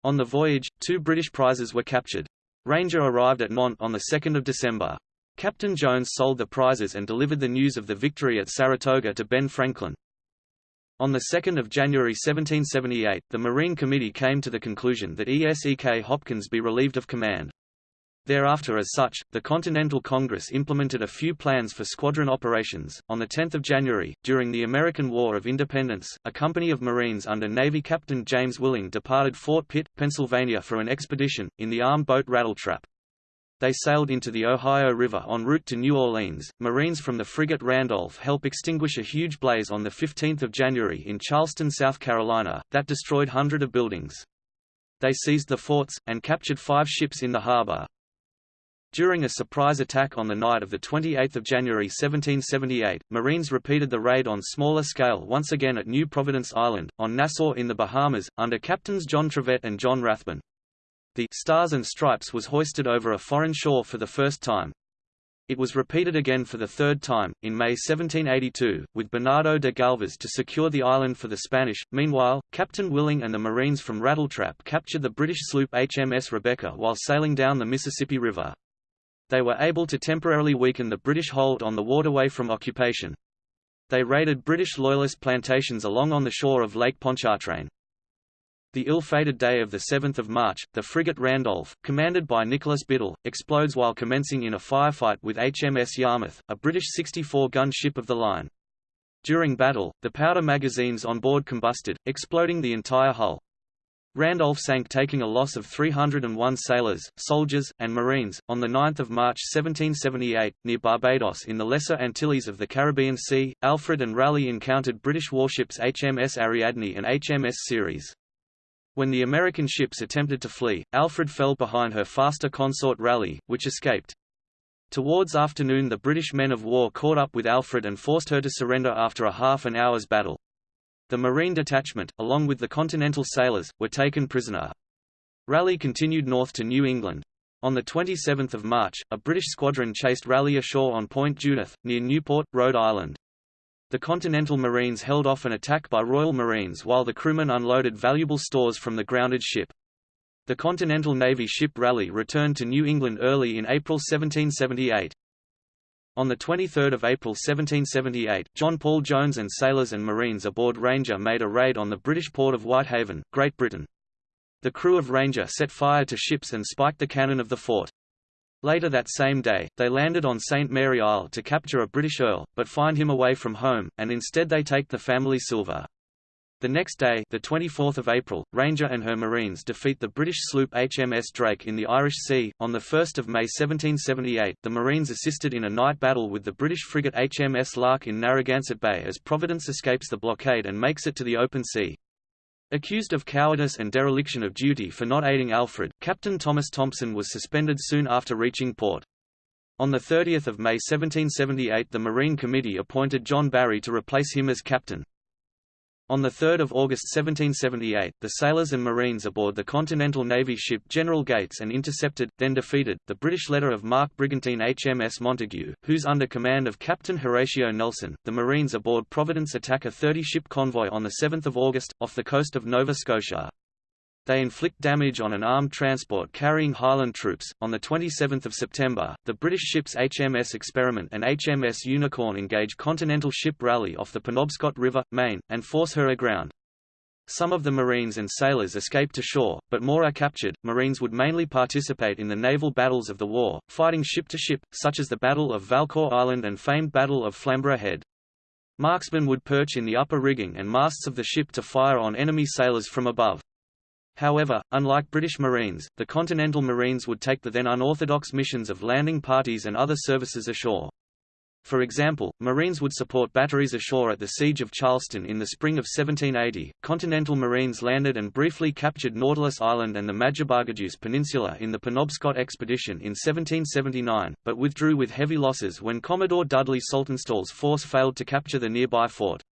On the voyage, two British prizes were captured. Ranger arrived at Nantes on 2 December. Captain Jones sold the prizes and delivered the news of the victory at Saratoga to Ben Franklin. On 2 January 1778, the Marine Committee came to the conclusion that ESEK Hopkins be relieved of command. Thereafter as such, the Continental Congress implemented a few plans for squadron operations. On 10 January, during the American War of Independence, a company of Marines under Navy Captain James Willing departed Fort Pitt, Pennsylvania for an expedition, in the armed boat Rattletrap. They sailed into the Ohio River en route to New Orleans. Marines from the frigate Randolph helped extinguish a huge blaze on 15 January in Charleston, South Carolina, that destroyed hundreds of buildings. They seized the forts, and captured five ships in the harbor. During a surprise attack on the night of the 28 January 1778, Marines repeated the raid on smaller scale once again at New Providence Island, on Nassau in the Bahamas, under Captains John Trevett and John Rathbun. The Stars and Stripes was hoisted over a foreign shore for the first time. It was repeated again for the third time, in May 1782, with Bernardo de Galvez to secure the island for the Spanish. Meanwhile, Captain Willing and the Marines from Rattletrap captured the British sloop HMS Rebecca while sailing down the Mississippi River they were able to temporarily weaken the British hold on the waterway from occupation. They raided British Loyalist plantations along on the shore of Lake Pontchartrain. The ill-fated day of 7 March, the frigate Randolph, commanded by Nicholas Biddle, explodes while commencing in a firefight with HMS Yarmouth, a British 64-gun ship of the line. During battle, the powder magazines on board combusted, exploding the entire hull. Randolph sank taking a loss of 301 sailors, soldiers, and marines. On 9 March 1778, near Barbados in the Lesser Antilles of the Caribbean Sea, Alfred and Raleigh encountered British warships HMS Ariadne and HMS Ceres. When the American ships attempted to flee, Alfred fell behind her faster consort Raleigh, which escaped. Towards afternoon the British men of war caught up with Alfred and forced her to surrender after a half an hour's battle. The Marine detachment, along with the Continental sailors, were taken prisoner. Raleigh continued north to New England. On 27 March, a British squadron chased Raleigh ashore on Point Judith, near Newport, Rhode Island. The Continental Marines held off an attack by Royal Marines while the crewmen unloaded valuable stores from the grounded ship. The Continental Navy ship Raleigh returned to New England early in April 1778. On 23 April 1778, John Paul Jones and sailors and marines aboard Ranger made a raid on the British port of Whitehaven, Great Britain. The crew of Ranger set fire to ships and spiked the cannon of the fort. Later that same day, they landed on St. Mary Isle to capture a British earl, but find him away from home, and instead they take the family silver. The next day, the 24th of April, Ranger and her Marines defeat the British sloop HMS Drake in the Irish Sea. On the 1st of May 1778, the Marines assisted in a night battle with the British frigate HMS Lark in Narragansett Bay as Providence escapes the blockade and makes it to the open sea. Accused of cowardice and dereliction of duty for not aiding Alfred, Captain Thomas Thompson was suspended soon after reaching port. On 30 May 1778 the Marine Committee appointed John Barry to replace him as captain. On 3 August 1778, the sailors and marines aboard the Continental Navy ship General Gates and intercepted, then defeated, the British letter of marque brigantine HMS Montague, whose under command of Captain Horatio Nelson, the marines aboard Providence attack a 30-ship convoy on 7 August, off the coast of Nova Scotia. They inflict damage on an armed transport carrying Highland troops. On the 27th of September, the British ships HMS Experiment and HMS Unicorn engage Continental ship Raleigh off the Penobscot River, Maine, and force her aground. Some of the Marines and sailors escape to shore, but more are captured. Marines would mainly participate in the naval battles of the war, fighting ship to ship, such as the Battle of Valcour Island and famed Battle of Flamborough Head. Marksmen would perch in the upper rigging and masts of the ship to fire on enemy sailors from above. However, unlike British Marines, the Continental Marines would take the then unorthodox missions of landing parties and other services ashore. For example, Marines would support batteries ashore at the Siege of Charleston in the spring of 1780. Continental Marines landed and briefly captured Nautilus Island and the Majabagaduce Peninsula in the Penobscot expedition in 1779, but withdrew with heavy losses when Commodore Dudley Saltonstall's force failed to capture the nearby fort.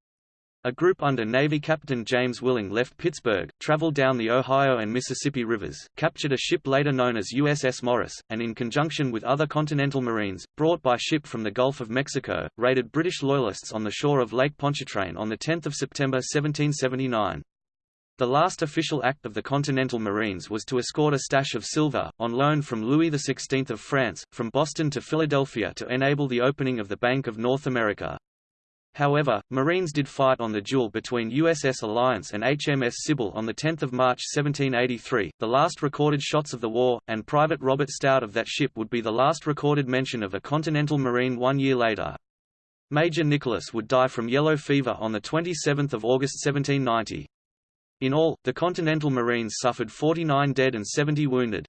A group under Navy Captain James Willing left Pittsburgh, traveled down the Ohio and Mississippi rivers, captured a ship later known as USS Morris, and in conjunction with other Continental Marines, brought by ship from the Gulf of Mexico, raided British Loyalists on the shore of Lake Pontchartrain on 10 September 1779. The last official act of the Continental Marines was to escort a stash of silver, on loan from Louis XVI of France, from Boston to Philadelphia to enable the opening of the Bank of North America. However, Marines did fight on the duel between USS Alliance and HMS Sybil on 10 March 1783, the last recorded shots of the war, and Private Robert Stout of that ship would be the last recorded mention of a Continental Marine one year later. Major Nicholas would die from yellow fever on 27 August 1790. In all, the Continental Marines suffered 49 dead and 70 wounded.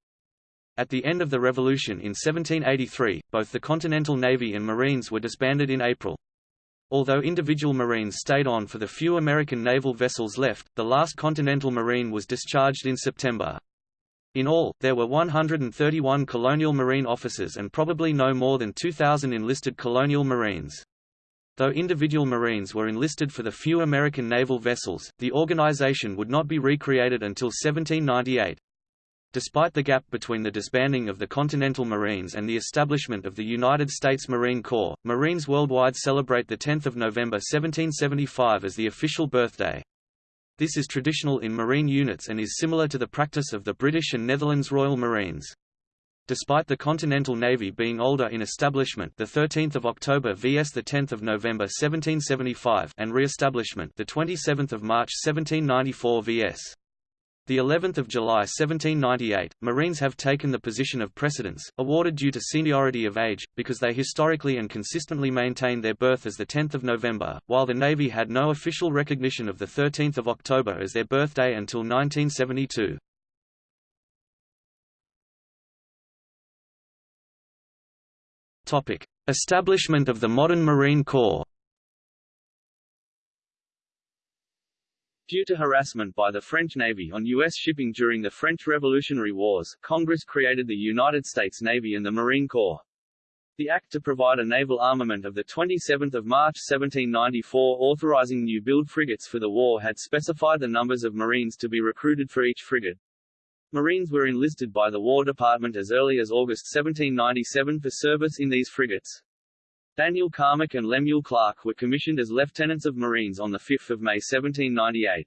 At the end of the Revolution in 1783, both the Continental Navy and Marines were disbanded in April. Although individual Marines stayed on for the few American naval vessels left, the last Continental Marine was discharged in September. In all, there were 131 Colonial Marine officers and probably no more than 2,000 enlisted Colonial Marines. Though individual Marines were enlisted for the few American naval vessels, the organization would not be recreated until 1798. Despite the gap between the disbanding of the Continental Marines and the establishment of the United States Marine Corps, Marines worldwide celebrate 10 November 1775 as the official birthday. This is traditional in Marine units and is similar to the practice of the British and Netherlands Royal Marines. Despite the Continental Navy being older in establishment the 13th of October vs the 10th of November 1775 and re-establishment the 27th of March 1794 vs the 11th of July 1798, Marines have taken the position of precedence, awarded due to seniority of age, because they historically and consistently maintained their birth as the 10th of November, while the Navy had no official recognition of the 13th of October as their birthday until 1972. Topic: Establishment of the modern Marine Corps. Due to harassment by the French Navy on U.S. shipping during the French Revolutionary Wars, Congress created the United States Navy and the Marine Corps. The act to provide a naval armament of 27 March 1794 authorizing new-build frigates for the war had specified the numbers of Marines to be recruited for each frigate. Marines were enlisted by the War Department as early as August 1797 for service in these frigates. Daniel Carmick and Lemuel Clark were commissioned as lieutenants of Marines on 5 May 1798.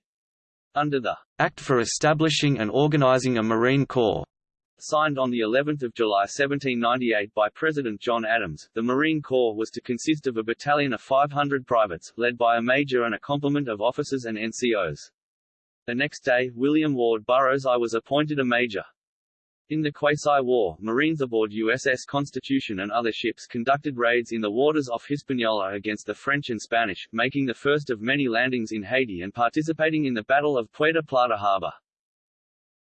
Under the Act for Establishing and Organizing a Marine Corps, signed on the 11th of July 1798 by President John Adams, the Marine Corps was to consist of a battalion of 500 privates, led by a major and a complement of officers and NCOs. The next day, William Ward Burrows I was appointed a major. In the Quasi-War, Marines aboard USS Constitution and other ships conducted raids in the waters off Hispaniola against the French and Spanish, making the first of many landings in Haiti and participating in the Battle of Puerto Plata Harbor.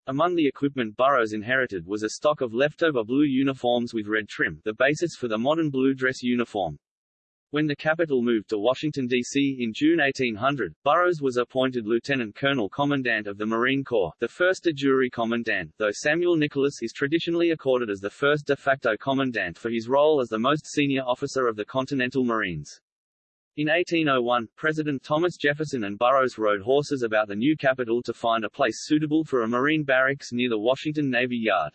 Among the equipment Burrows inherited was a stock of leftover blue uniforms with red trim, the basis for the modern blue dress uniform. When the capital moved to Washington, D.C. in June 1800, Burrows was appointed Lieutenant Colonel Commandant of the Marine Corps, the first de jure commandant, though Samuel Nicholas is traditionally accorded as the first de facto commandant for his role as the most senior officer of the Continental Marines. In 1801, President Thomas Jefferson and Burrows rode horses about the new capital to find a place suitable for a Marine barracks near the Washington Navy Yard.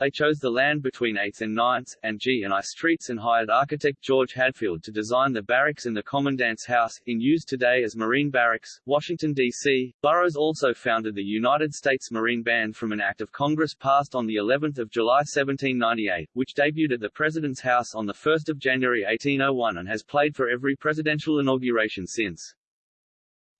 They chose the land between 8th and 9th, and G and I streets and hired architect George Hadfield to design the barracks and the Commandant's House, in use today as Marine Barracks, Washington, D.C. Burrows also founded the United States Marine Band from an act of Congress passed on the 11th of July 1798, which debuted at the President's House on 1 January 1801 and has played for every presidential inauguration since.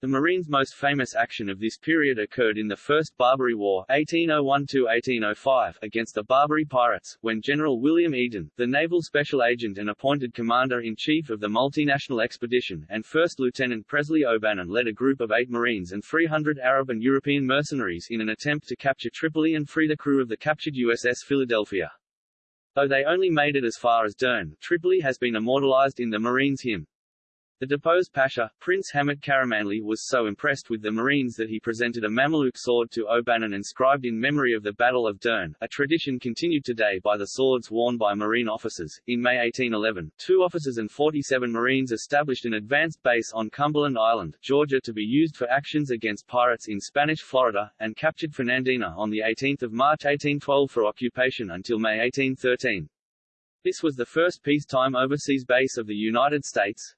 The Marines' most famous action of this period occurred in the First Barbary War 1801–1805 against the Barbary pirates, when General William Eaton, the naval special agent and appointed commander-in-chief of the multinational expedition, and First Lieutenant Presley O'Bannon led a group of eight Marines and 300 Arab and European mercenaries in an attempt to capture Tripoli and free the crew of the captured USS Philadelphia. Though they only made it as far as Dern, Tripoli has been immortalized in the Marines' hymn. The deposed Pasha, Prince Hamid Karamanli was so impressed with the Marines that he presented a Mameluke sword to O'Bannon inscribed in memory of the Battle of Dern, a tradition continued today by the swords worn by Marine officers. In May 1811, two officers and 47 Marines established an advanced base on Cumberland Island, Georgia to be used for actions against pirates in Spanish Florida, and captured Fernandina on 18 March 1812 for occupation until May 1813. This was the first peacetime overseas base of the United States,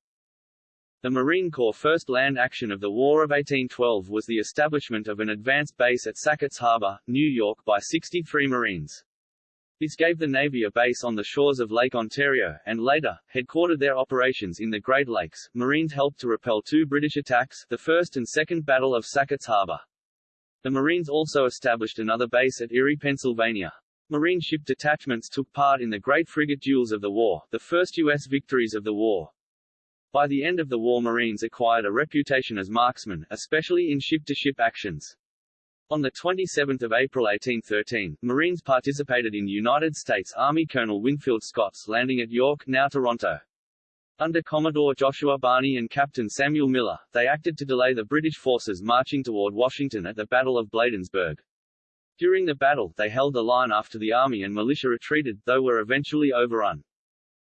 the Marine Corps' first land action of the War of 1812 was the establishment of an advanced base at Sackett's Harbor, New York by 63 Marines. This gave the Navy a base on the shores of Lake Ontario, and later, headquartered their operations in the Great Lakes. Marines helped to repel two British attacks, the First and Second Battle of Sackett's Harbor. The Marines also established another base at Erie, Pennsylvania. Marine ship detachments took part in the Great Frigate Duels of the war, the first U.S. victories of the war. By the end of the war Marines acquired a reputation as marksmen, especially in ship-to-ship -ship actions. On 27 April 1813, Marines participated in United States Army Colonel Winfield Scott's landing at York, now Toronto. Under Commodore Joshua Barney and Captain Samuel Miller, they acted to delay the British forces marching toward Washington at the Battle of Bladensburg. During the battle, they held the line after the army and militia retreated, though were eventually overrun.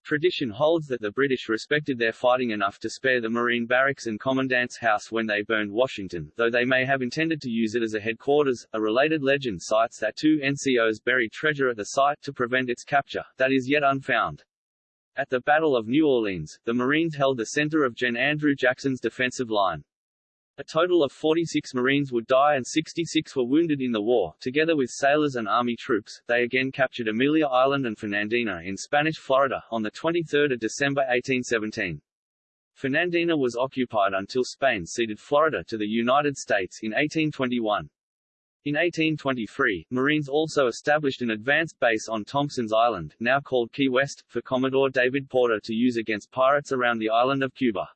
Tradition holds that the British respected their fighting enough to spare the Marine barracks and Commandant's house when they burned Washington, though they may have intended to use it as a headquarters. A related legend cites that two NCOs buried treasure at the site to prevent its capture, that is yet unfound. At the Battle of New Orleans, the Marines held the center of Gen. Andrew Jackson's defensive line. A total of 46 Marines would die and 66 were wounded in the war. Together with sailors and army troops, they again captured Amelia Island and Fernandina in Spanish Florida, on 23 December 1817. Fernandina was occupied until Spain ceded Florida to the United States in 1821. In 1823, Marines also established an advanced base on Thompson's Island, now called Key West, for Commodore David Porter to use against pirates around the island of Cuba.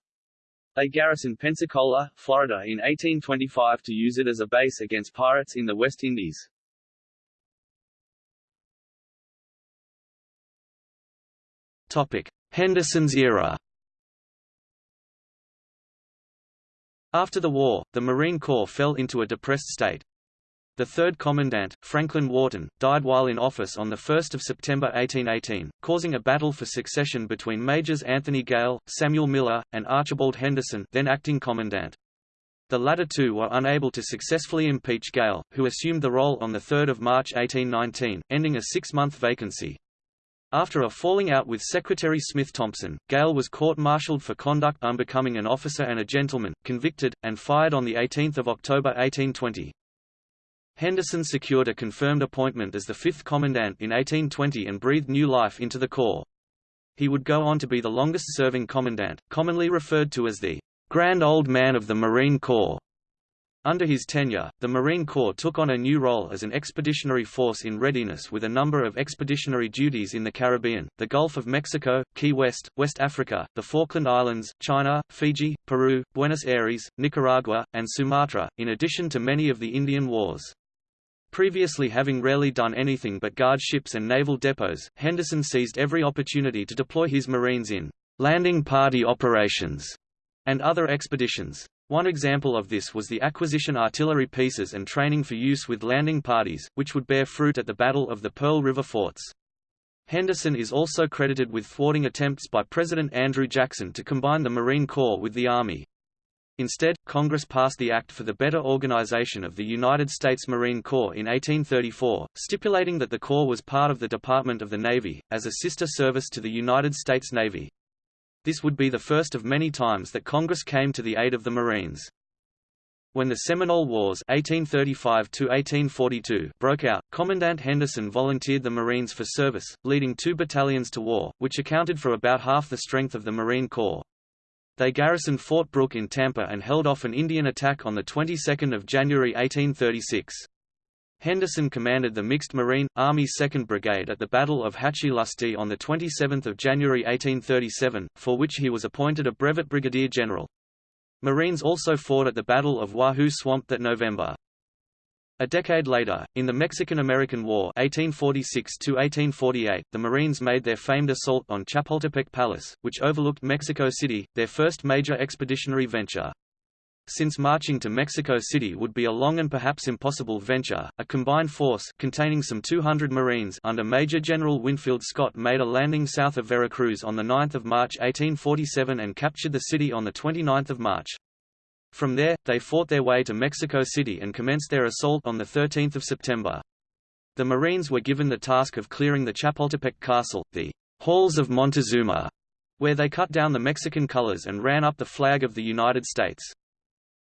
They garrisoned Pensacola, Florida in 1825 to use it as a base against pirates in the West Indies. Topic: Henderson's era. After the war, the Marine Corps fell into a depressed state. The third commandant, Franklin Wharton, died while in office on 1 September 1818, causing a battle for succession between Majors Anthony Gale, Samuel Miller, and Archibald Henderson then acting commandant. The latter two were unable to successfully impeach Gale, who assumed the role on 3 March 1819, ending a six-month vacancy. After a falling out with Secretary Smith Thompson, Gale was court-martialed for conduct unbecoming an officer and a gentleman, convicted, and fired on 18 October 1820. Henderson secured a confirmed appointment as the fifth commandant in 1820 and breathed new life into the Corps. He would go on to be the longest-serving commandant, commonly referred to as the Grand Old Man of the Marine Corps. Under his tenure, the Marine Corps took on a new role as an expeditionary force in readiness with a number of expeditionary duties in the Caribbean, the Gulf of Mexico, Key West, West Africa, the Falkland Islands, China, Fiji, Peru, Buenos Aires, Nicaragua, and Sumatra, in addition to many of the Indian Wars. Previously having rarely done anything but guard ships and naval depots, Henderson seized every opportunity to deploy his Marines in landing party operations and other expeditions. One example of this was the acquisition artillery pieces and training for use with landing parties, which would bear fruit at the Battle of the Pearl River Forts. Henderson is also credited with thwarting attempts by President Andrew Jackson to combine the Marine Corps with the Army. Instead, Congress passed the Act for the Better Organization of the United States Marine Corps in 1834, stipulating that the Corps was part of the Department of the Navy, as a sister service to the United States Navy. This would be the first of many times that Congress came to the aid of the Marines. When the Seminole Wars 1835 broke out, Commandant Henderson volunteered the Marines for service, leading two battalions to war, which accounted for about half the strength of the Marine Corps. They garrisoned Fort Brooke in Tampa and held off an Indian attack on the 22nd of January 1836. Henderson commanded the mixed Marine, Army 2nd Brigade at the Battle of Hatchee Lustee on 27 January 1837, for which he was appointed a brevet brigadier general. Marines also fought at the Battle of Wahoo Swamp that November. A decade later, in the Mexican–American War 1846 the Marines made their famed assault on Chapultepec Palace, which overlooked Mexico City, their first major expeditionary venture. Since marching to Mexico City would be a long and perhaps impossible venture, a combined force containing some 200 Marines under Major General Winfield Scott made a landing south of Veracruz on 9 March 1847 and captured the city on 29 March. From there, they fought their way to Mexico City and commenced their assault on 13 September. The Marines were given the task of clearing the Chapultepec Castle, the Halls of Montezuma, where they cut down the Mexican colors and ran up the flag of the United States.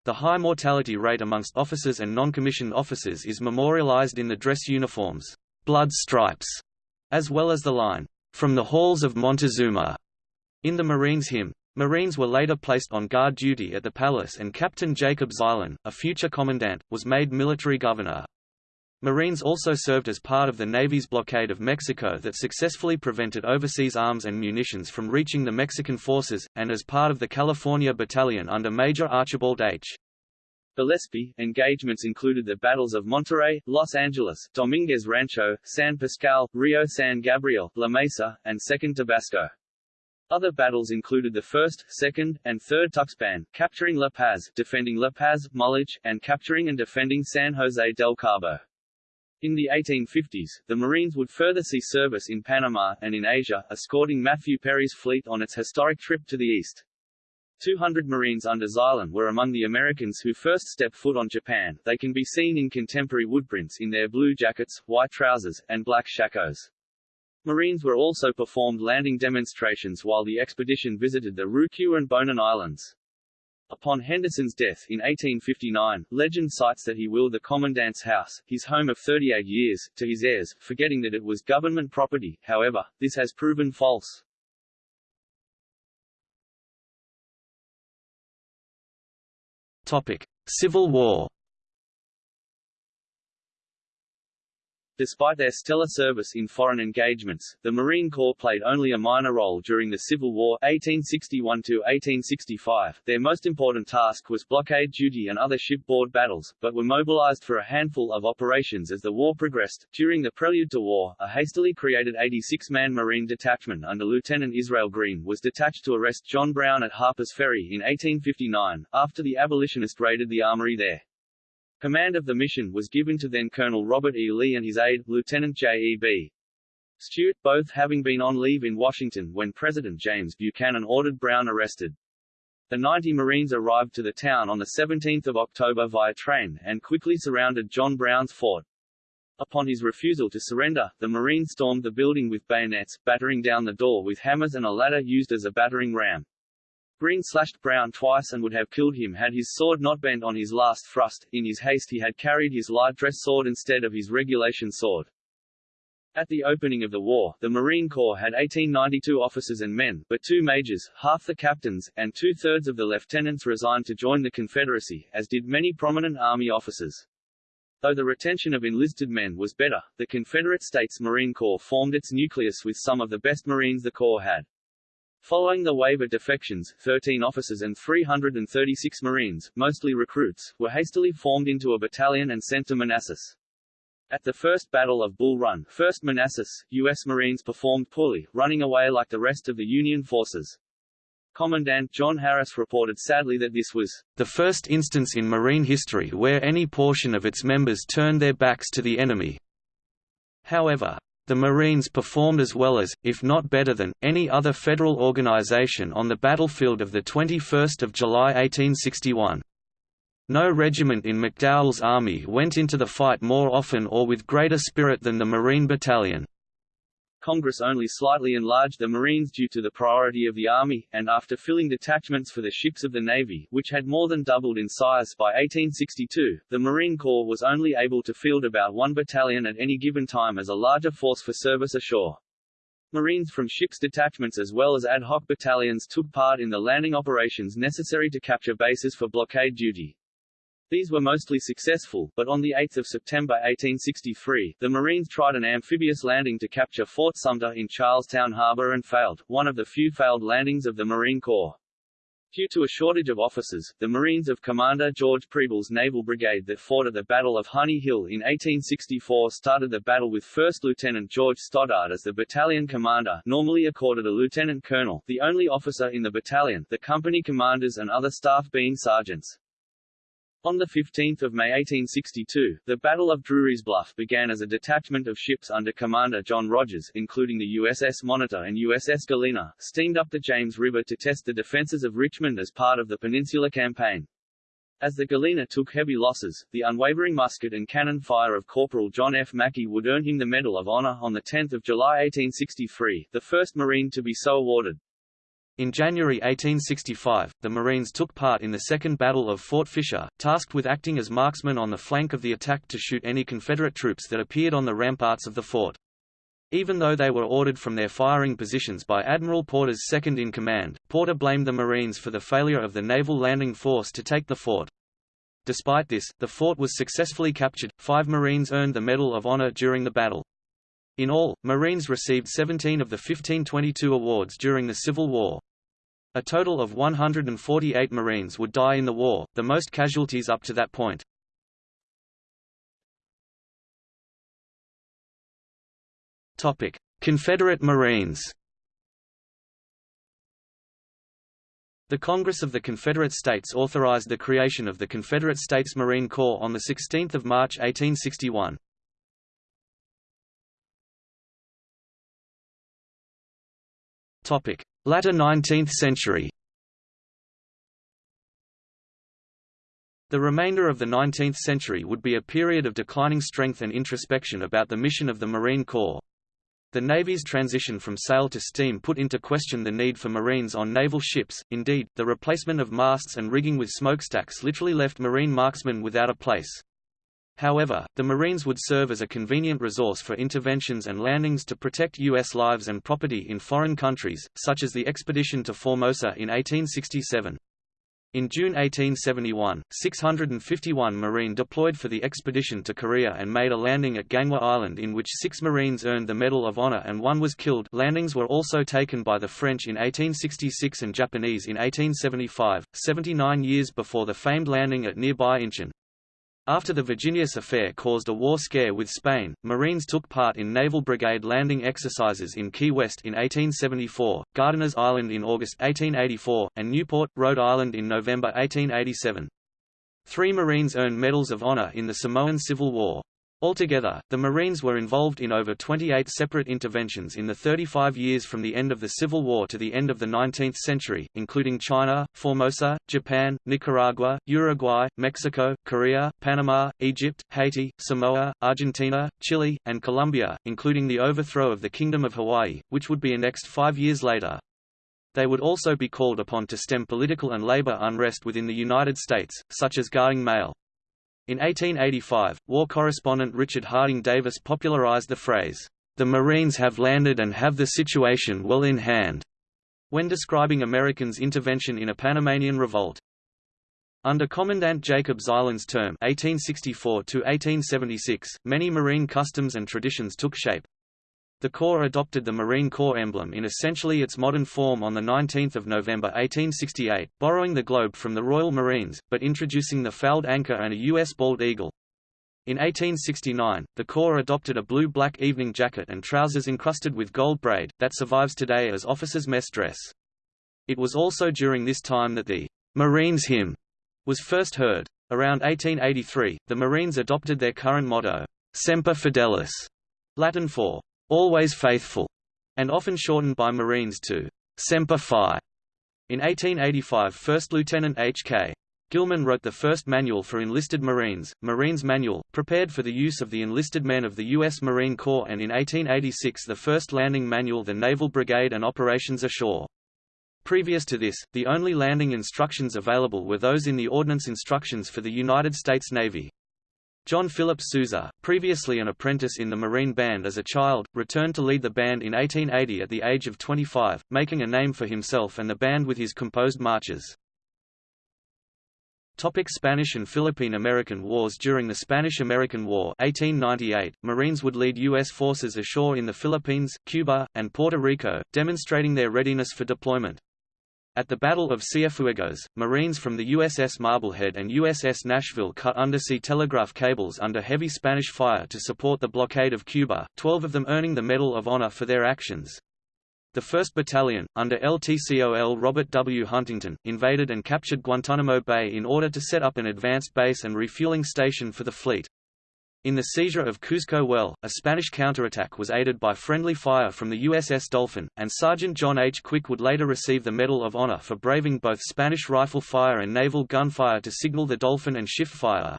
The high mortality rate amongst officers and non-commissioned officers is memorialized in the dress uniforms, blood stripes, as well as the line, "'From the halls of Montezuma' in the Marines hymn. Marines were later placed on guard duty at the palace and Captain Jacob Zeilin, a future commandant, was made military governor. Marines also served as part of the Navy's blockade of Mexico that successfully prevented overseas arms and munitions from reaching the Mexican forces, and as part of the California Battalion under Major Archibald H. Gillespie. Engagements included the battles of Monterrey, Los Angeles, Dominguez Rancho, San Pascual, Rio San Gabriel, La Mesa, and Second Tabasco. Other battles included the 1st, 2nd, and 3rd Tuxpan, capturing La Paz, defending La Paz, Mulegé, and capturing and defending San Jose del Cabo. In the 1850s, the Marines would further see service in Panama, and in Asia, escorting Matthew Perry's fleet on its historic trip to the east. 200 Marines under Zeilin were among the Americans who first stepped foot on Japan. They can be seen in contemporary woodprints in their blue jackets, white trousers, and black shakos. Marines were also performed landing demonstrations while the expedition visited the Ryukyu and Bonin Islands. Upon Henderson's death in 1859, legend cites that he willed the commandant's house, his home of 38 years, to his heirs, forgetting that it was government property, however, this has proven false. Topic. Civil War Despite their stellar service in foreign engagements, the Marine Corps played only a minor role during the Civil War 1861–1865. Their most important task was blockade duty and other shipboard battles, but were mobilized for a handful of operations as the war progressed. During the prelude to war, a hastily created 86-man Marine detachment under Lieutenant Israel Green was detached to arrest John Brown at Harper's Ferry in 1859, after the abolitionists raided the armory there. Command of the mission was given to then Colonel Robert E. Lee and his aide, Lieutenant J.E.B. Stuart, both having been on leave in Washington when President James Buchanan ordered Brown arrested. The 90 Marines arrived to the town on 17 October via train, and quickly surrounded John Brown's fort. Upon his refusal to surrender, the Marines stormed the building with bayonets, battering down the door with hammers and a ladder used as a battering ram. Green slashed Brown twice and would have killed him had his sword not bent on his last thrust. In his haste he had carried his light dress sword instead of his regulation sword. At the opening of the war, the Marine Corps had 1892 officers and men, but two majors, half the captains, and two-thirds of the lieutenants resigned to join the Confederacy, as did many prominent Army officers. Though the retention of enlisted men was better, the Confederate States Marine Corps formed its nucleus with some of the best Marines the Corps had. Following the wave of defections, 13 officers and 336 Marines, mostly recruits, were hastily formed into a battalion and sent to Manassas. At the First Battle of Bull Run, 1st Manassas, U.S. Marines performed poorly, running away like the rest of the Union forces. Commandant John Harris reported sadly that this was the first instance in Marine history where any portion of its members turned their backs to the enemy. However, the Marines performed as well as, if not better than, any other federal organization on the battlefield of 21 July 1861. No regiment in McDowell's army went into the fight more often or with greater spirit than the Marine Battalion. Congress only slightly enlarged the Marines due to the priority of the Army, and after filling detachments for the ships of the Navy, which had more than doubled in size by 1862, the Marine Corps was only able to field about one battalion at any given time as a larger force for service ashore. Marines from ships detachments as well as ad hoc battalions took part in the landing operations necessary to capture bases for blockade duty. These were mostly successful, but on 8 September 1863, the Marines tried an amphibious landing to capture Fort Sumter in Charleston Harbor and failed, one of the few failed landings of the Marine Corps. Due to a shortage of officers, the Marines of Commander George Preble's Naval Brigade that fought at the Battle of Honey Hill in 1864 started the battle with 1st Lieutenant George Stoddard as the battalion commander normally accorded a lieutenant colonel, the only officer in the battalion, the company commanders and other staff being sergeants. On 15 May 1862, the Battle of Drewry's Bluff began as a detachment of ships under Commander John Rodgers, including the USS Monitor and USS Galena, steamed up the James River to test the defenses of Richmond as part of the Peninsula Campaign. As the Galena took heavy losses, the unwavering musket and cannon fire of Corporal John F. Mackie would earn him the Medal of Honor on 10 July 1863, the first Marine to be so awarded. In January 1865, the Marines took part in the Second Battle of Fort Fisher, tasked with acting as marksmen on the flank of the attack to shoot any Confederate troops that appeared on the ramparts of the fort. Even though they were ordered from their firing positions by Admiral Porter's second-in-command, Porter blamed the Marines for the failure of the naval landing force to take the fort. Despite this, the fort was successfully captured. Five Marines earned the Medal of Honor during the battle. In all, Marines received 17 of the 1522 awards during the Civil War. A total of 148 Marines would die in the war, the most casualties up to that point. Topic: Confederate Marines. The Congress of the Confederate States authorized the creation of the Confederate States Marine Corps on 16 March 1861. Latter 19th century The remainder of the 19th century would be a period of declining strength and introspection about the mission of the Marine Corps. The Navy's transition from sail to steam put into question the need for Marines on naval ships, indeed, the replacement of masts and rigging with smokestacks literally left Marine marksmen without a place. However, the Marines would serve as a convenient resource for interventions and landings to protect U.S. lives and property in foreign countries, such as the expedition to Formosa in 1867. In June 1871, 651 Marine deployed for the expedition to Korea and made a landing at Ganghwa Island in which six Marines earned the Medal of Honor and one was killed landings were also taken by the French in 1866 and Japanese in 1875, 79 years before the famed landing at nearby Incheon. After the Virginius affair caused a war scare with Spain, Marines took part in Naval Brigade landing exercises in Key West in 1874, Gardiner's Island in August 1884, and Newport, Rhode Island in November 1887. Three Marines earned Medals of Honor in the Samoan Civil War. Altogether, the Marines were involved in over 28 separate interventions in the 35 years from the end of the Civil War to the end of the 19th century, including China, Formosa, Japan, Nicaragua, Uruguay, Mexico, Korea, Panama, Egypt, Haiti, Samoa, Argentina, Chile, and Colombia, including the overthrow of the Kingdom of Hawaii, which would be annexed five years later. They would also be called upon to stem political and labor unrest within the United States, such as guarding mail. In 1885, war correspondent Richard Harding Davis popularized the phrase, "'The Marines have landed and have the situation well in hand' when describing Americans' intervention in a Panamanian revolt. Under Commandant Jacob Zeilin's term 1864 many marine customs and traditions took shape. The Corps adopted the Marine Corps emblem in essentially its modern form on 19 November 1868, borrowing the globe from the Royal Marines, but introducing the fouled anchor and a U.S. bald eagle. In 1869, the Corps adopted a blue-black evening jacket and trousers encrusted with gold braid, that survives today as officers' mess dress. It was also during this time that the Marines hymn was first heard. Around 1883, the Marines adopted their current motto, Semper Fidelis, Latin for always faithful, and often shortened by Marines to Semper Fi. In 1885 First Lieutenant H.K. Gilman wrote the first manual for enlisted Marines, Marines Manual, prepared for the use of the enlisted men of the U.S. Marine Corps and in 1886 the first landing manual The Naval Brigade and Operations Ashore. Previous to this, the only landing instructions available were those in the Ordnance Instructions for the United States Navy. John Philip Sousa, previously an apprentice in the Marine Band as a child, returned to lead the band in 1880 at the age of 25, making a name for himself and the band with his composed marches. Topic Spanish and Philippine-American Wars During the Spanish–American War 1898, Marines would lead U.S. forces ashore in the Philippines, Cuba, and Puerto Rico, demonstrating their readiness for deployment. At the Battle of Cienfuegos, Marines from the USS Marblehead and USS Nashville cut undersea telegraph cables under heavy Spanish fire to support the blockade of Cuba, 12 of them earning the Medal of Honor for their actions. The 1st Battalion, under LTCOL Robert W. Huntington, invaded and captured Guantanamo Bay in order to set up an advanced base and refueling station for the fleet. In the seizure of Cuzco Well, a Spanish counterattack was aided by friendly fire from the USS Dolphin, and Sergeant John H. Quick would later receive the Medal of Honor for braving both Spanish rifle fire and naval gunfire to signal the Dolphin and shift fire.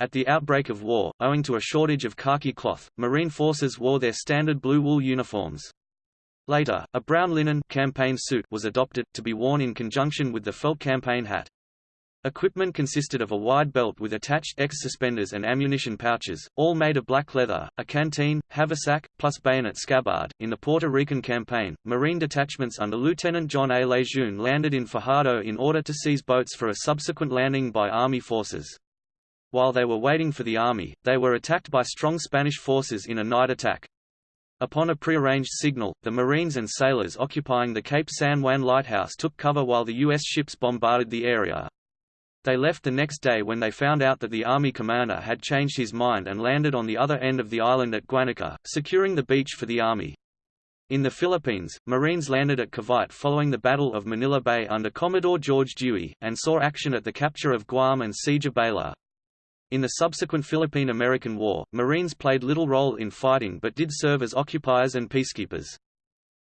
At the outbreak of war, owing to a shortage of khaki cloth, Marine forces wore their standard blue wool uniforms. Later, a brown linen campaign suit was adopted, to be worn in conjunction with the felt campaign hat. Equipment consisted of a wide belt with attached X suspenders and ammunition pouches, all made of black leather, a canteen, haversack, plus bayonet scabbard. In the Puerto Rican campaign, Marine detachments under Lieutenant John A. Lejeune landed in Fajardo in order to seize boats for a subsequent landing by Army forces. While they were waiting for the Army, they were attacked by strong Spanish forces in a night attack. Upon a prearranged signal, the Marines and sailors occupying the Cape San Juan lighthouse took cover while the U.S. ships bombarded the area. They left the next day when they found out that the army commander had changed his mind and landed on the other end of the island at Guanica, securing the beach for the army. In the Philippines, Marines landed at Cavite following the Battle of Manila Bay under Commodore George Dewey, and saw action at the capture of Guam and siege of Baler. In the subsequent Philippine–American War, Marines played little role in fighting but did serve as occupiers and peacekeepers.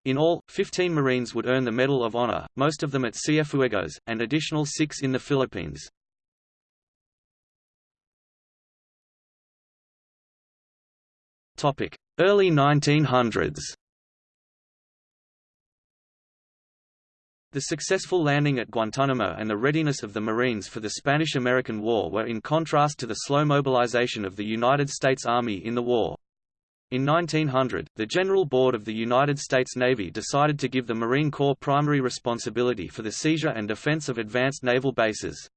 In all, 15 Marines would earn the Medal of Honor, most of them at Cienfuegos, and additional six in the Philippines. Early 1900s The successful landing at Guantanamo and the readiness of the Marines for the Spanish–American War were in contrast to the slow mobilization of the United States Army in the war. In 1900, the General Board of the United States Navy decided to give the Marine Corps primary responsibility for the seizure and defense of advanced naval bases.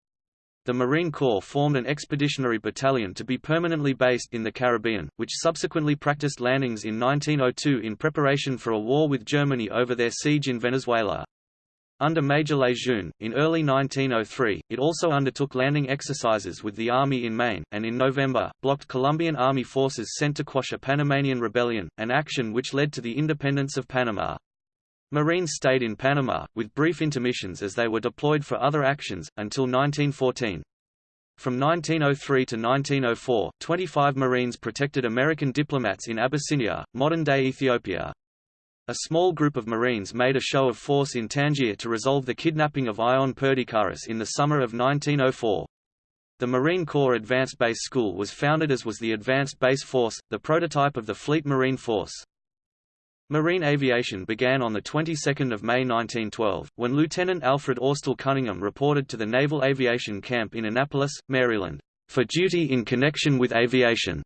The Marine Corps formed an expeditionary battalion to be permanently based in the Caribbean, which subsequently practiced landings in 1902 in preparation for a war with Germany over their siege in Venezuela. Under Major Lejeune, in early 1903, it also undertook landing exercises with the Army in Maine, and in November, blocked Colombian Army forces sent to quash a Panamanian rebellion, an action which led to the independence of Panama. Marines stayed in Panama, with brief intermissions as they were deployed for other actions, until 1914. From 1903 to 1904, 25 Marines protected American diplomats in Abyssinia, modern-day Ethiopia. A small group of Marines made a show of force in Tangier to resolve the kidnapping of Ion Perdikaris in the summer of 1904. The Marine Corps Advanced Base School was founded as was the Advanced Base Force, the prototype of the Fleet Marine Force. Marine aviation began on the 22nd of May 1912, when Lieutenant Alfred Austell Cunningham reported to the Naval Aviation Camp in Annapolis, Maryland, for duty in connection with aviation.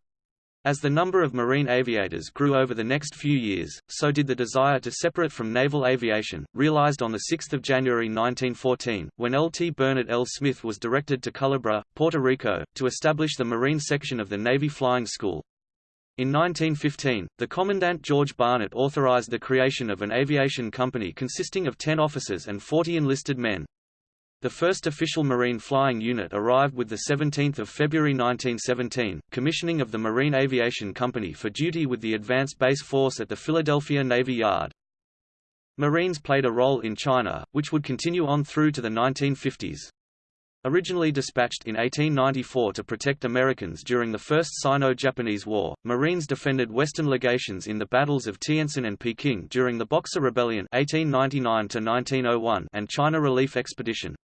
As the number of marine aviators grew over the next few years, so did the desire to separate from naval aviation, realized on 6 January 1914, when L. T. Bernard L. Smith was directed to Culebra, Puerto Rico, to establish the Marine section of the Navy Flying School. In 1915, the Commandant George Barnett authorized the creation of an aviation company consisting of 10 officers and 40 enlisted men. The first official Marine flying unit arrived with 17 February 1917, commissioning of the Marine Aviation Company for duty with the Advanced Base Force at the Philadelphia Navy Yard. Marines played a role in China, which would continue on through to the 1950s. Originally dispatched in 1894 to protect Americans during the First Sino-Japanese War, Marines defended Western legations in the battles of Tientsin and Peking during the Boxer Rebellion 1899 and China Relief Expedition.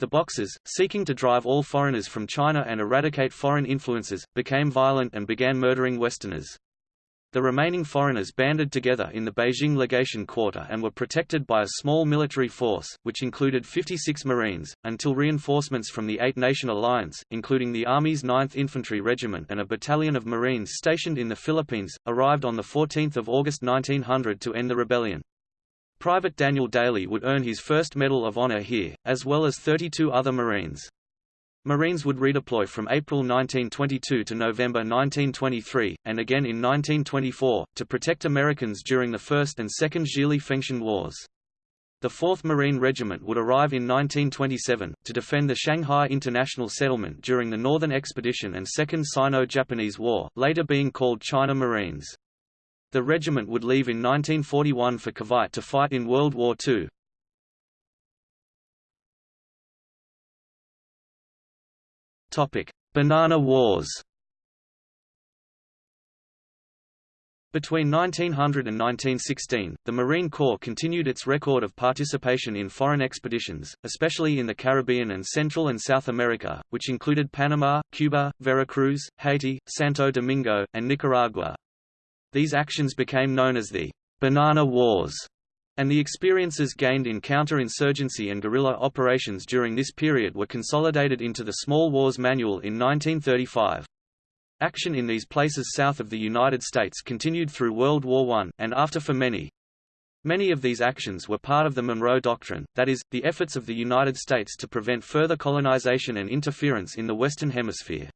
The Boxers, seeking to drive all foreigners from China and eradicate foreign influences, became violent and began murdering Westerners. The remaining foreigners banded together in the Beijing legation quarter and were protected by a small military force, which included 56 Marines, until reinforcements from the Eight-Nation Alliance, including the Army's 9th Infantry Regiment and a battalion of Marines stationed in the Philippines, arrived on 14 August 1900 to end the rebellion. Private Daniel Daly would earn his first Medal of Honor here, as well as 32 other Marines. Marines would redeploy from April 1922 to November 1923, and again in 1924, to protect Americans during the First and Second Zhili-Fengtian Wars. The 4th Marine Regiment would arrive in 1927, to defend the Shanghai International Settlement during the Northern Expedition and Second Sino-Japanese War, later being called China Marines. The regiment would leave in 1941 for Cavite to fight in World War II. Banana Wars Between 1900 and 1916, the Marine Corps continued its record of participation in foreign expeditions, especially in the Caribbean and Central and South America, which included Panama, Cuba, Veracruz, Haiti, Santo Domingo, and Nicaragua. These actions became known as the Banana Wars And the experiences gained in counter-insurgency and guerrilla operations during this period were consolidated into the Small Wars Manual in 1935. Action in these places south of the United States continued through World War I, and after for many. Many of these actions were part of the Monroe Doctrine, that is, the efforts of the United States to prevent further colonization and interference in the Western Hemisphere.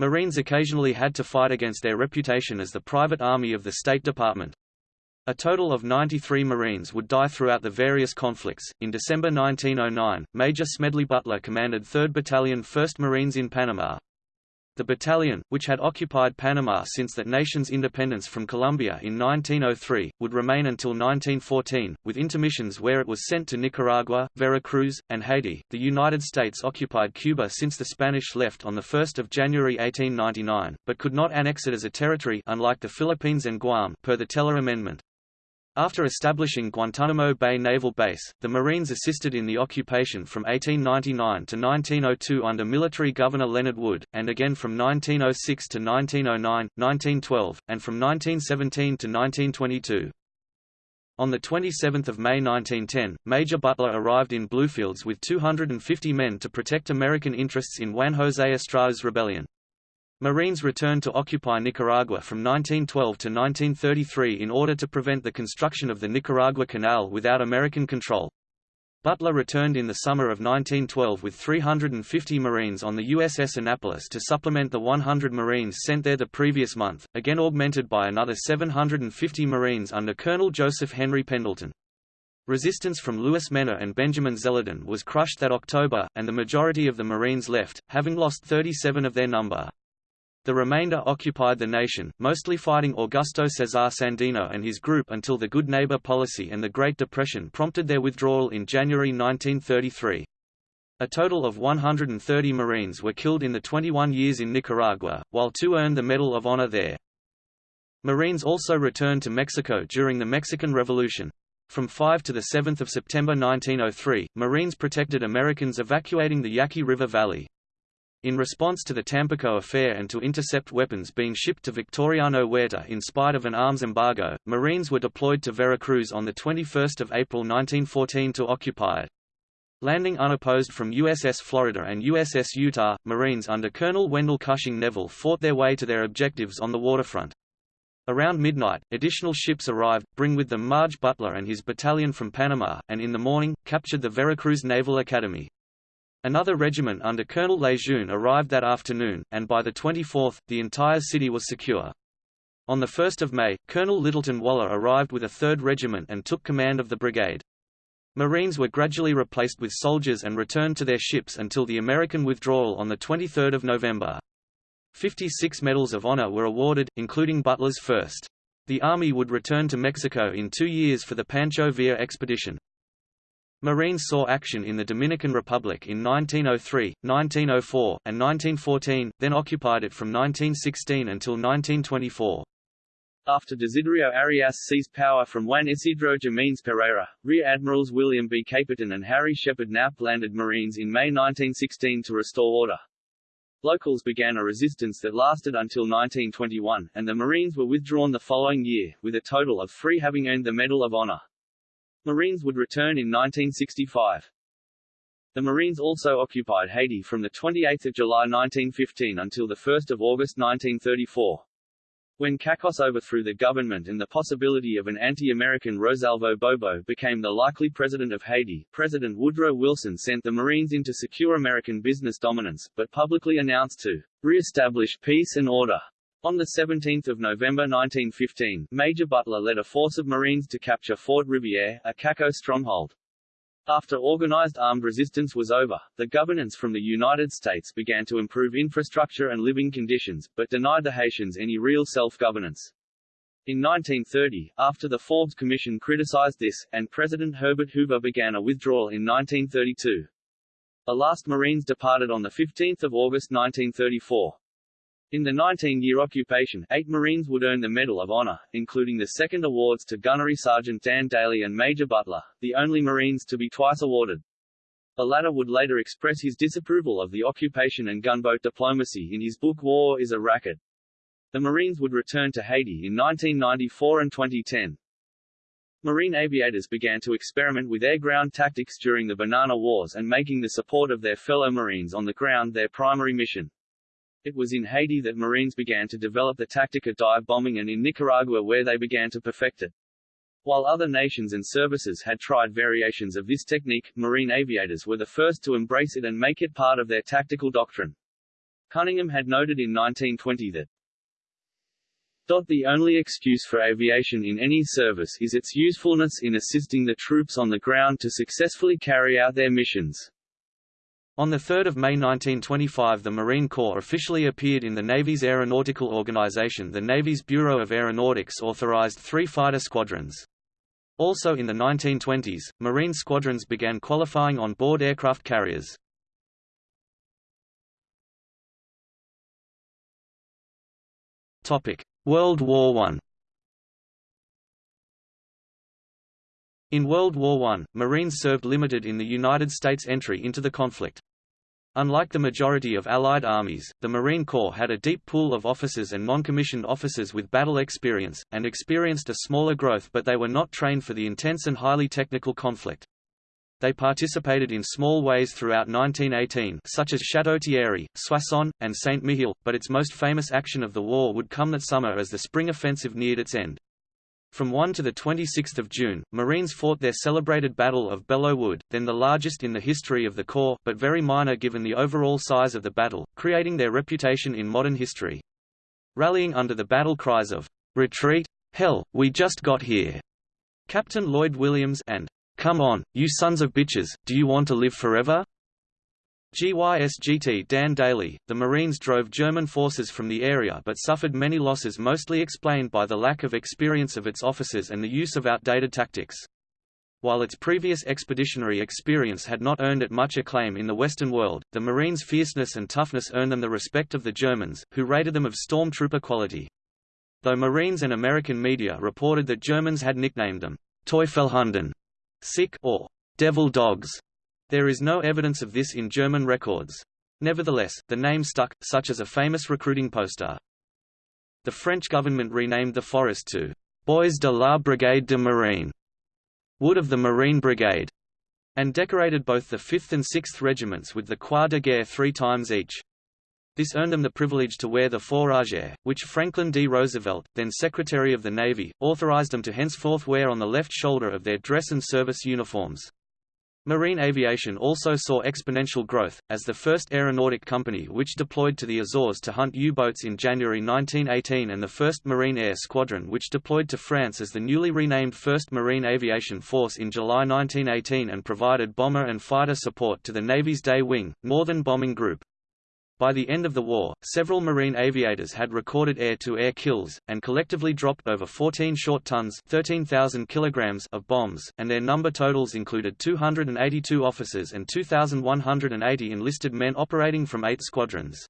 Marines occasionally had to fight against their reputation as the private army of the State Department. A total of 93 Marines would die throughout the various conflicts. In December 1909, Major Smedley Butler commanded 3rd Battalion 1st Marines in Panama. The battalion, which had occupied Panama since that nation's independence from Colombia in 1903, would remain until 1914, with intermissions where it was sent to Nicaragua, Veracruz, and Haiti. The United States occupied Cuba since the Spanish left on 1 January 1899, but could not annex it as a territory unlike the Philippines and Guam per the Teller Amendment. After establishing Guantanamo Bay Naval Base, the Marines assisted in the occupation from 1899 to 1902 under military governor Leonard Wood, and again from 1906 to 1909, 1912, and from 1917 to 1922. On 27 May 1910, Major Butler arrived in Bluefields with 250 men to protect American interests in Juan José Estrada's rebellion. Marines returned to occupy Nicaragua from 1912 to 1933 in order to prevent the construction of the Nicaragua Canal without American control. Butler returned in the summer of 1912 with 350 Marines on the USS Annapolis to supplement the 100 Marines sent there the previous month, again augmented by another 750 Marines under Colonel Joseph Henry Pendleton. Resistance from Luis Mena and Benjamin Zeledón was crushed that October, and the majority of the Marines left, having lost 37 of their number. The remainder occupied the nation, mostly fighting Augusto Cesar Sandino and his group until the Good Neighbor policy and the Great Depression prompted their withdrawal in January 1933. A total of 130 Marines were killed in the 21 years in Nicaragua, while two earned the Medal of Honor there. Marines also returned to Mexico during the Mexican Revolution. From 5 to 7 September 1903, Marines protected Americans evacuating the Yaqui River Valley. In response to the Tampico affair and to intercept weapons being shipped to Victoriano Huerta in spite of an arms embargo, Marines were deployed to Veracruz on 21 April 1914 to occupy it. Landing unopposed from USS Florida and USS Utah, Marines under Colonel Wendell Cushing Neville fought their way to their objectives on the waterfront. Around midnight, additional ships arrived, bring with them Major Butler and his battalion from Panama, and in the morning, captured the Veracruz Naval Academy. Another regiment under Colonel Lejeune arrived that afternoon, and by the 24th, the entire city was secure. On 1 May, Colonel Littleton Waller arrived with a 3rd Regiment and took command of the brigade. Marines were gradually replaced with soldiers and returned to their ships until the American withdrawal on 23 November. 56 Medals of Honor were awarded, including Butler's first. The Army would return to Mexico in two years for the Pancho Villa expedition. Marines saw action in the Dominican Republic in 1903, 1904, and 1914, then occupied it from 1916 until 1924. After Desiderio Arias seized power from Juan Isidro Jimenez Pereira, Rear Admirals William B. Caperton and Harry Shepard Knapp landed Marines in May 1916 to restore order. Locals began a resistance that lasted until 1921, and the Marines were withdrawn the following year, with a total of three having earned the Medal of Honor. Marines would return in 1965. The Marines also occupied Haiti from 28 July 1915 until 1 August 1934. When Cacos overthrew the government and the possibility of an anti-American Rosalvo Bobo became the likely president of Haiti, President Woodrow Wilson sent the Marines in to secure American business dominance, but publicly announced to re-establish peace and order. On 17 November 1915, Major Butler led a force of Marines to capture Fort Riviere, a Caco stronghold. After organized armed resistance was over, the governance from the United States began to improve infrastructure and living conditions, but denied the Haitians any real self-governance. In 1930, after the Forbes Commission criticized this, and President Herbert Hoover began a withdrawal in 1932. The last Marines departed on 15 August 1934. In the 19-year occupation, eight Marines would earn the Medal of Honor, including the second awards to Gunnery Sergeant Dan Daly and Major Butler, the only Marines to be twice awarded. The latter would later express his disapproval of the occupation and gunboat diplomacy in his book War is a Racket. The Marines would return to Haiti in 1994 and 2010. Marine aviators began to experiment with air-ground tactics during the Banana Wars and making the support of their fellow Marines on the ground their primary mission. It was in Haiti that Marines began to develop the tactic of dive bombing and in Nicaragua where they began to perfect it. While other nations and services had tried variations of this technique, Marine aviators were the first to embrace it and make it part of their tactical doctrine. Cunningham had noted in 1920 that the only excuse for aviation in any service is its usefulness in assisting the troops on the ground to successfully carry out their missions. On 3 May 1925 the Marine Corps officially appeared in the Navy's aeronautical organization The Navy's Bureau of Aeronautics authorized three fighter squadrons. Also in the 1920s, Marine squadrons began qualifying on board aircraft carriers. World War I In World War I, Marines served limited in the United States entry into the conflict. Unlike the majority of Allied armies, the Marine Corps had a deep pool of officers and non-commissioned officers with battle experience, and experienced a smaller growth but they were not trained for the intense and highly technical conflict. They participated in small ways throughout 1918 such as Château-Thierry, Soissons, and Saint-Mihiel, but its most famous action of the war would come that summer as the spring offensive neared its end. From 1 to 26 June, Marines fought their celebrated Battle of Belleau Wood, then the largest in the history of the Corps, but very minor given the overall size of the battle, creating their reputation in modern history. Rallying under the battle cries of, "'Retreat! Hell, we just got here!' Captain Lloyd Williams and "'Come on, you sons of bitches, do you want to live forever?' GYSGT Dan Daly, the Marines drove German forces from the area but suffered many losses mostly explained by the lack of experience of its officers and the use of outdated tactics. While its previous expeditionary experience had not earned it much acclaim in the Western world, the Marines' fierceness and toughness earned them the respect of the Germans, who rated them of stormtrooper quality. Though Marines and American media reported that Germans had nicknamed them Teufelhunden, sic or devil dogs, there is no evidence of this in German records. Nevertheless, the name stuck, such as a famous recruiting poster. The French government renamed the forest to Bois de la Brigade de Marine, Wood of the Marine Brigade, and decorated both the 5th and 6th regiments with the Croix de Guerre three times each. This earned them the privilege to wear the fourragère, which Franklin D. Roosevelt, then Secretary of the Navy, authorized them to henceforth wear on the left shoulder of their dress and service uniforms. Marine aviation also saw exponential growth, as the first aeronautic company which deployed to the Azores to hunt U-boats in January 1918 and the first Marine Air Squadron which deployed to France as the newly renamed 1st Marine Aviation Force in July 1918 and provided bomber and fighter support to the Navy's Day Wing, Northern Bombing Group. By the end of the war, several Marine aviators had recorded air-to-air -air kills, and collectively dropped over 14 short tons 13,000 kilograms of bombs, and their number totals included 282 officers and 2,180 enlisted men operating from eight squadrons.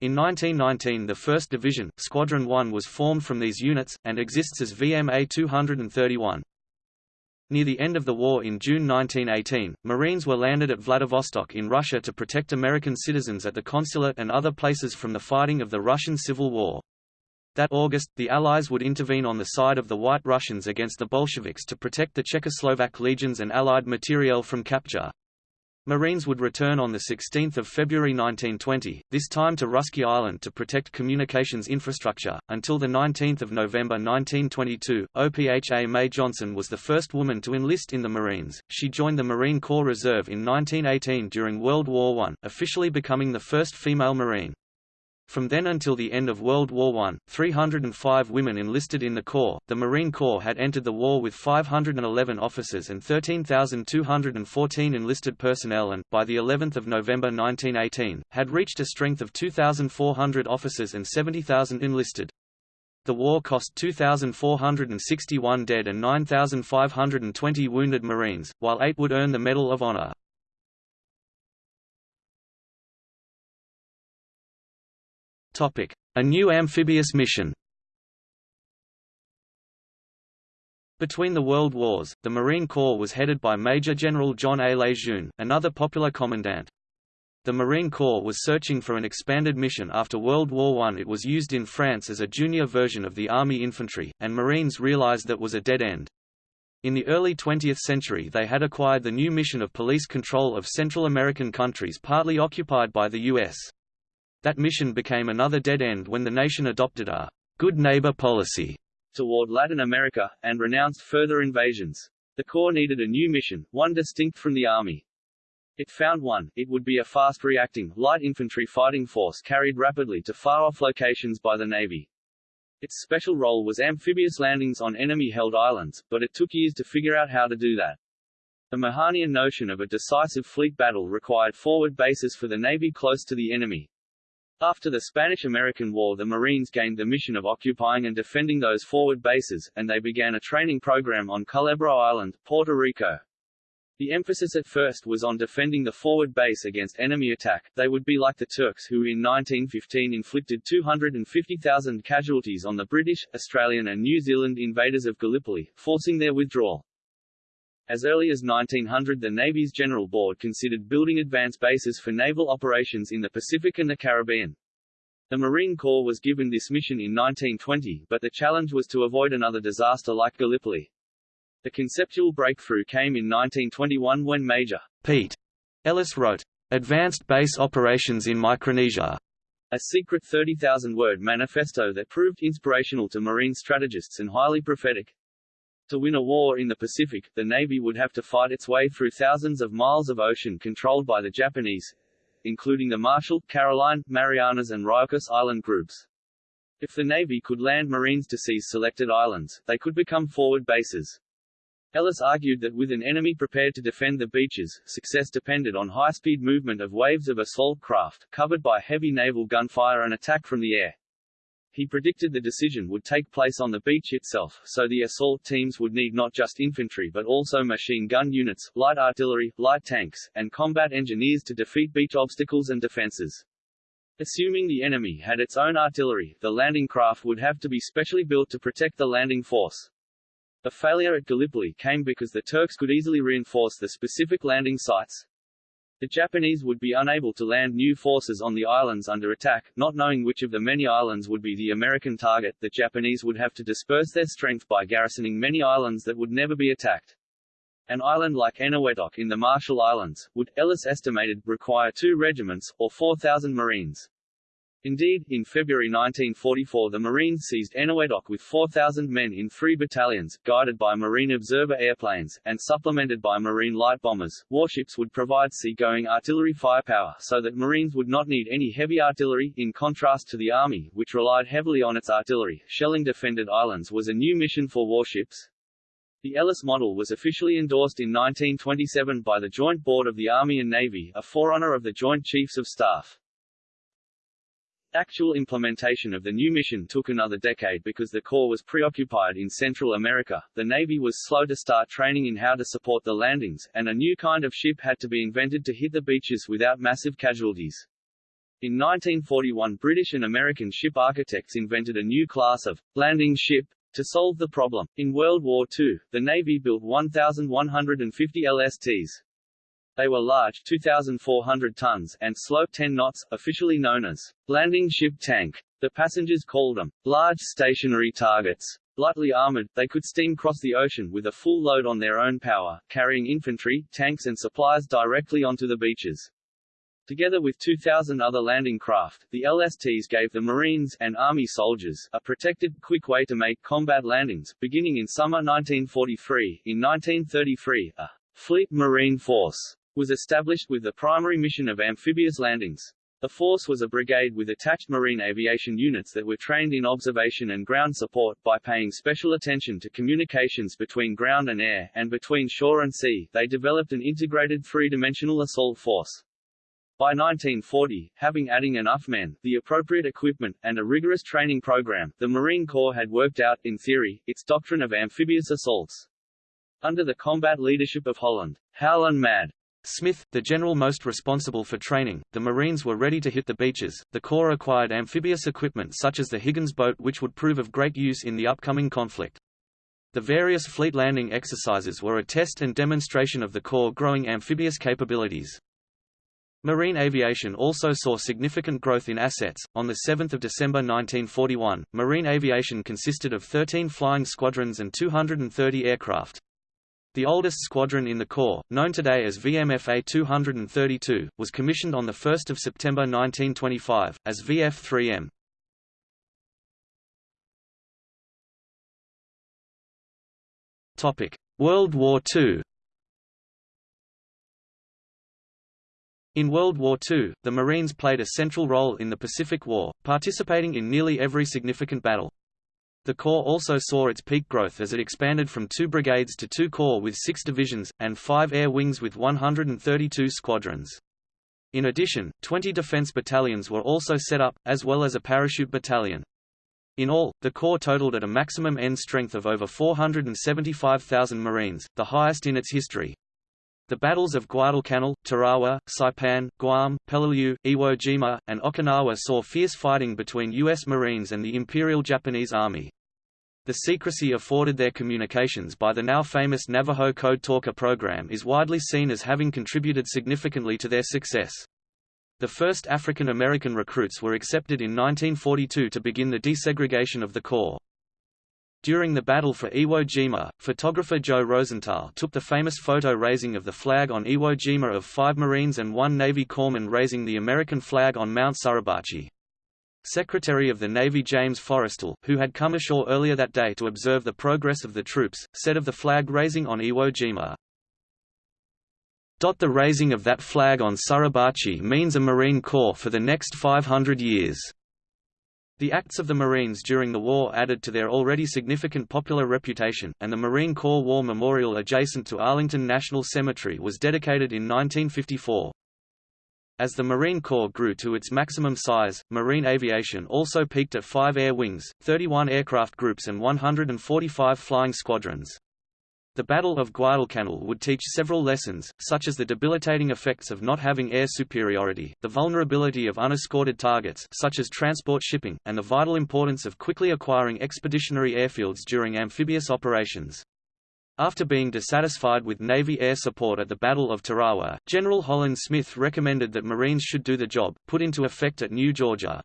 In 1919 the 1st Division, Squadron 1 was formed from these units, and exists as VMA 231. Near the end of the war in June 1918, Marines were landed at Vladivostok in Russia to protect American citizens at the consulate and other places from the fighting of the Russian Civil War. That August, the Allies would intervene on the side of the White Russians against the Bolsheviks to protect the Czechoslovak legions and Allied materiel from capture. Marines would return on 16 February 1920, this time to Russky Island to protect communications infrastructure. Until 19 November 1922, OPHA May Johnson was the first woman to enlist in the Marines. She joined the Marine Corps Reserve in 1918 during World War I, officially becoming the first female Marine. From then until the end of World War I, 305 women enlisted in the Corps. The Marine Corps had entered the war with 511 officers and 13,214 enlisted personnel and, by the 11th of November 1918, had reached a strength of 2,400 officers and 70,000 enlisted. The war cost 2,461 dead and 9,520 wounded Marines, while eight would earn the Medal of Honor. A new amphibious mission Between the World Wars, the Marine Corps was headed by Major General John A. Lejeune, another popular commandant. The Marine Corps was searching for an expanded mission after World War I. It was used in France as a junior version of the Army Infantry, and Marines realized that was a dead end. In the early 20th century they had acquired the new mission of police control of Central American countries partly occupied by the U.S. That mission became another dead end when the nation adopted a good neighbor policy toward Latin America, and renounced further invasions. The Corps needed a new mission, one distinct from the Army. It found one, it would be a fast-reacting, light infantry fighting force carried rapidly to far-off locations by the Navy. Its special role was amphibious landings on enemy-held islands, but it took years to figure out how to do that. The Mahanian notion of a decisive fleet battle required forward bases for the Navy close to the enemy. After the Spanish–American War the Marines gained the mission of occupying and defending those forward bases, and they began a training program on Culebra Island, Puerto Rico. The emphasis at first was on defending the forward base against enemy attack, they would be like the Turks who in 1915 inflicted 250,000 casualties on the British, Australian and New Zealand invaders of Gallipoli, forcing their withdrawal. As early as 1900 the Navy's General Board considered building advance bases for naval operations in the Pacific and the Caribbean. The Marine Corps was given this mission in 1920, but the challenge was to avoid another disaster like Gallipoli. The conceptual breakthrough came in 1921 when Major Pete Ellis wrote, Advanced Base Operations in Micronesia, a secret 30,000-word manifesto that proved inspirational to Marine strategists and highly prophetic. To win a war in the Pacific, the Navy would have to fight its way through thousands of miles of ocean controlled by the Japanese, including the Marshall, Caroline, Marianas and Ryukyu Island groups. If the Navy could land Marines to seize selected islands, they could become forward bases. Ellis argued that with an enemy prepared to defend the beaches, success depended on high-speed movement of waves of assault craft, covered by heavy naval gunfire and attack from the air. He predicted the decision would take place on the beach itself, so the assault teams would need not just infantry but also machine gun units, light artillery, light tanks, and combat engineers to defeat beach obstacles and defenses. Assuming the enemy had its own artillery, the landing craft would have to be specially built to protect the landing force. The failure at Gallipoli came because the Turks could easily reinforce the specific landing sites. The Japanese would be unable to land new forces on the islands under attack, not knowing which of the many islands would be the American target, the Japanese would have to disperse their strength by garrisoning many islands that would never be attacked. An island like Eniwetok in the Marshall Islands, would, Ellis estimated, require two regiments, or 4,000 Marines. Indeed, in February 1944 the Marines seized Eniwetok with 4,000 men in three battalions, guided by Marine observer airplanes, and supplemented by Marine light bombers. Warships would provide sea-going artillery firepower so that Marines would not need any heavy artillery, in contrast to the Army, which relied heavily on its artillery. Shelling defended islands was a new mission for warships. The Ellis model was officially endorsed in 1927 by the Joint Board of the Army and Navy, a forerunner of the Joint Chiefs of Staff. Actual implementation of the new mission took another decade because the Corps was preoccupied in Central America, the Navy was slow to start training in how to support the landings, and a new kind of ship had to be invented to hit the beaches without massive casualties. In 1941 British and American ship architects invented a new class of landing ship to solve the problem. In World War II, the Navy built 1,150 LSTs, they were large 2,400 tons and slow 10 knots, officially known as landing ship tank. The passengers called them large stationary targets. Lightly armored, they could steam cross the ocean with a full load on their own power, carrying infantry, tanks and supplies directly onto the beaches. Together with 2,000 other landing craft, the LSTs gave the Marines and Army soldiers a protected, quick way to make combat landings. Beginning in summer 1943, in 1933, a Fleet Marine Force was established with the primary mission of amphibious landings. The force was a brigade with attached marine aviation units that were trained in observation and ground support, by paying special attention to communications between ground and air, and between shore and sea, they developed an integrated three-dimensional assault force. By 1940, having adding enough men, the appropriate equipment, and a rigorous training program, the Marine Corps had worked out, in theory, its doctrine of amphibious assaults. Under the combat leadership of Holland, Howlin' Mad Smith, the general most responsible for training, the Marines were ready to hit the beaches. The Corps acquired amphibious equipment such as the Higgins boat which would prove of great use in the upcoming conflict. The various fleet landing exercises were a test and demonstration of the Corps' growing amphibious capabilities. Marine aviation also saw significant growth in assets. On 7 December 1941, marine aviation consisted of 13 flying squadrons and 230 aircraft. The oldest squadron in the Corps, known today as VMFA 232, was commissioned on 1 September 1925, as VF-3M. World War II In World War II, the Marines played a central role in the Pacific War, participating in nearly every significant battle. The Corps also saw its peak growth as it expanded from two brigades to two corps with six divisions, and five air wings with 132 squadrons. In addition, 20 defense battalions were also set up, as well as a parachute battalion. In all, the Corps totaled at a maximum end strength of over 475,000 Marines, the highest in its history. The battles of Guadalcanal, Tarawa, Saipan, Guam, Peleliu, Iwo Jima, and Okinawa saw fierce fighting between U.S. Marines and the Imperial Japanese Army. The secrecy afforded their communications by the now famous Navajo Code Talker program is widely seen as having contributed significantly to their success. The first African American recruits were accepted in 1942 to begin the desegregation of the Corps. During the Battle for Iwo Jima, photographer Joe Rosenthal took the famous photo raising of the flag on Iwo Jima of five Marines and one Navy corpsman raising the American flag on Mount Suribachi. Secretary of the Navy James Forrestal, who had come ashore earlier that day to observe the progress of the troops, said of the flag raising on Iwo Jima, The raising of that flag on Suribachi means a Marine Corps for the next 500 years. The acts of the Marines during the war added to their already significant popular reputation, and the Marine Corps War Memorial adjacent to Arlington National Cemetery was dedicated in 1954. As the Marine Corps grew to its maximum size, marine aviation also peaked at five air wings, 31 aircraft groups and 145 flying squadrons. The Battle of Guadalcanal would teach several lessons, such as the debilitating effects of not having air superiority, the vulnerability of unescorted targets such as transport shipping, and the vital importance of quickly acquiring expeditionary airfields during amphibious operations. After being dissatisfied with Navy air support at the Battle of Tarawa, General Holland Smith recommended that Marines should do the job, put into effect at New Georgia.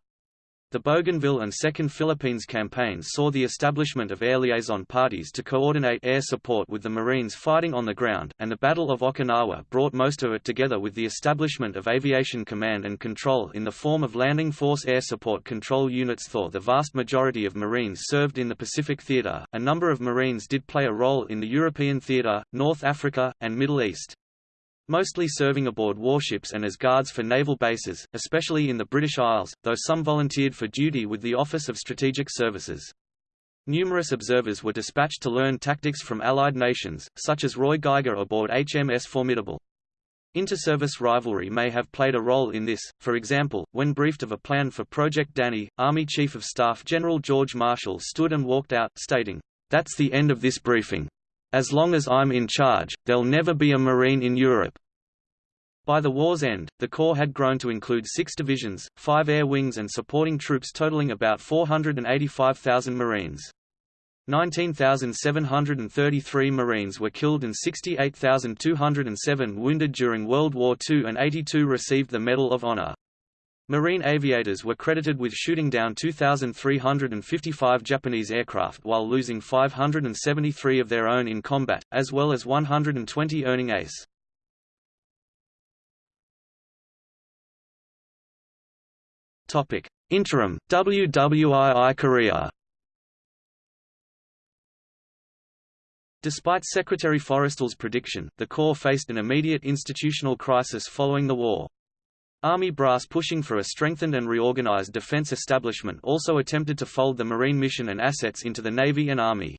The Bougainville and Second Philippines campaigns saw the establishment of air liaison parties to coordinate air support with the Marines fighting on the ground, and the Battle of Okinawa brought most of it together with the establishment of aviation command and control in the form of Landing Force Air Support Control Units. Though the vast majority of Marines served in the Pacific Theater, a number of Marines did play a role in the European Theater, North Africa, and Middle East mostly serving aboard warships and as guards for naval bases, especially in the British Isles, though some volunteered for duty with the Office of Strategic Services. Numerous observers were dispatched to learn tactics from Allied nations, such as Roy Geiger aboard HMS Formidable. Inter-service rivalry may have played a role in this, for example, when briefed of a plan for Project Danny, Army Chief of Staff General George Marshall stood and walked out, stating, "'That's the end of this briefing. As long as I'm in charge, there'll never be a Marine in Europe. By the war's end, the Corps had grown to include six divisions, five air wings and supporting troops totaling about 485,000 Marines. 19,733 Marines were killed and 68,207 wounded during World War II and 82 received the Medal of Honor. Marine aviators were credited with shooting down 2,355 Japanese aircraft while losing 573 of their own in combat, as well as 120 earning ace. Interim, WWII Korea Despite Secretary Forrestal's prediction, the Corps faced an immediate institutional crisis following the war. Army brass pushing for a strengthened and reorganized defense establishment also attempted to fold the Marine mission and assets into the Navy and Army.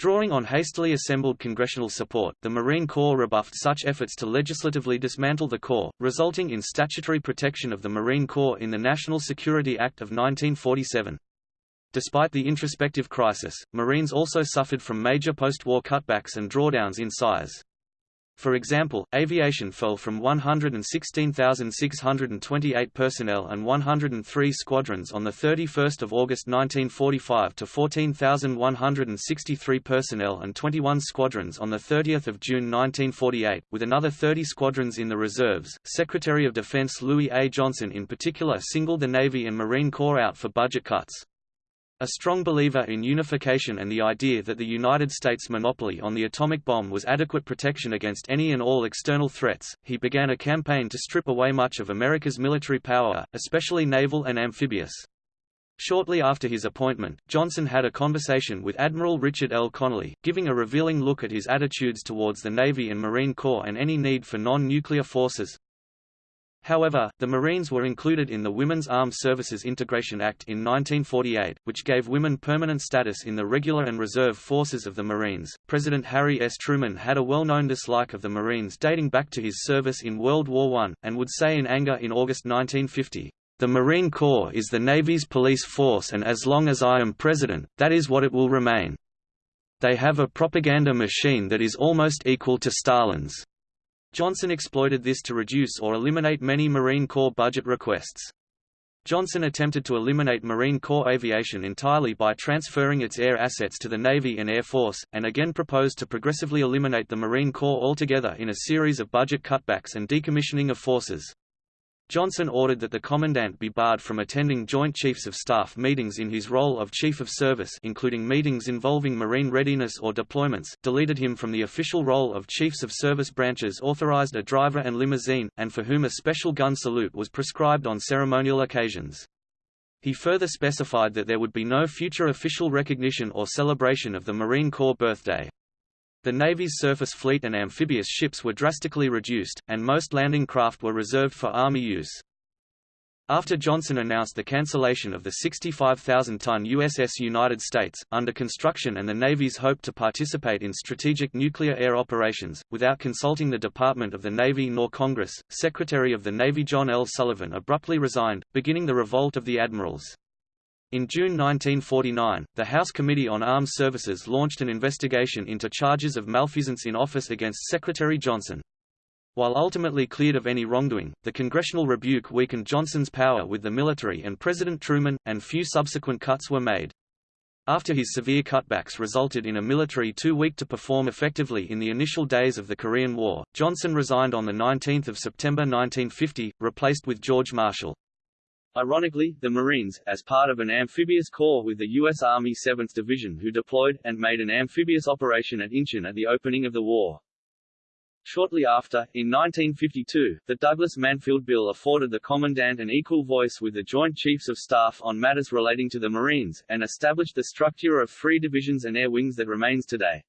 Drawing on hastily assembled congressional support, the Marine Corps rebuffed such efforts to legislatively dismantle the Corps, resulting in statutory protection of the Marine Corps in the National Security Act of 1947. Despite the introspective crisis, Marines also suffered from major post-war cutbacks and drawdowns in size. For example, aviation fell from 116,628 personnel and 103 squadrons on 31 August 1945 to 14,163 personnel and 21 squadrons on 30 June 1948, with another 30 squadrons in the reserves. Secretary of Defense Louis A. Johnson in particular singled the Navy and Marine Corps out for budget cuts. A strong believer in unification and the idea that the United States' monopoly on the atomic bomb was adequate protection against any and all external threats, he began a campaign to strip away much of America's military power, especially naval and amphibious. Shortly after his appointment, Johnson had a conversation with Admiral Richard L. Connolly, giving a revealing look at his attitudes towards the Navy and Marine Corps and any need for non-nuclear forces. However, the Marines were included in the Women's Armed Services Integration Act in 1948, which gave women permanent status in the regular and reserve forces of the Marines. President Harry S. Truman had a well known dislike of the Marines dating back to his service in World War I, and would say in anger in August 1950, The Marine Corps is the Navy's police force, and as long as I am president, that is what it will remain. They have a propaganda machine that is almost equal to Stalin's. Johnson exploited this to reduce or eliminate many Marine Corps budget requests. Johnson attempted to eliminate Marine Corps aviation entirely by transferring its air assets to the Navy and Air Force, and again proposed to progressively eliminate the Marine Corps altogether in a series of budget cutbacks and decommissioning of forces. Johnson ordered that the commandant be barred from attending Joint Chiefs of Staff meetings in his role of Chief of Service including meetings involving Marine readiness or deployments, deleted him from the official role of Chiefs of Service branches authorized a driver and limousine, and for whom a special gun salute was prescribed on ceremonial occasions. He further specified that there would be no future official recognition or celebration of the Marine Corps birthday. The Navy's surface fleet and amphibious ships were drastically reduced, and most landing craft were reserved for Army use. After Johnson announced the cancellation of the 65,000-ton USS United States, under construction and the Navy's hope to participate in strategic nuclear air operations, without consulting the Department of the Navy nor Congress, Secretary of the Navy John L. Sullivan abruptly resigned, beginning the Revolt of the Admirals. In June 1949, the House Committee on Armed Services launched an investigation into charges of malfeasance in office against Secretary Johnson. While ultimately cleared of any wrongdoing, the congressional rebuke weakened Johnson's power with the military and President Truman, and few subsequent cuts were made. After his severe cutbacks resulted in a military too weak to perform effectively in the initial days of the Korean War, Johnson resigned on 19 September 1950, replaced with George Marshall. Ironically, the Marines, as part of an amphibious corps with the U.S. Army 7th Division who deployed, and made an amphibious operation at Incheon at the opening of the war. Shortly after, in 1952, the Douglas-Mansfield Bill afforded the Commandant an equal voice with the Joint Chiefs of Staff on matters relating to the Marines, and established the structure of three divisions and air wings that remains today.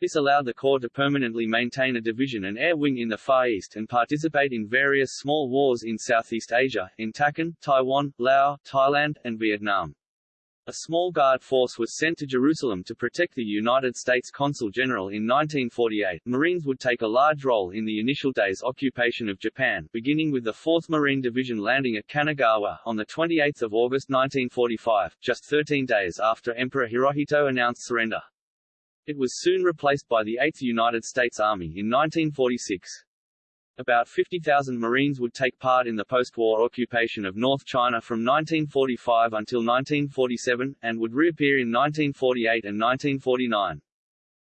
This allowed the Corps to permanently maintain a division and air wing in the Far East and participate in various small wars in Southeast Asia, in Tachen, Taiwan, Laos, Thailand, and Vietnam. A small guard force was sent to Jerusalem to protect the United States Consul General in 1948. Marines would take a large role in the initial days occupation of Japan, beginning with the 4th Marine Division landing at Kanagawa on the 28th of August 1945, just 13 days after Emperor Hirohito announced surrender. It was soon replaced by the 8th United States Army in 1946. About 50,000 Marines would take part in the post-war occupation of North China from 1945 until 1947, and would reappear in 1948 and 1949.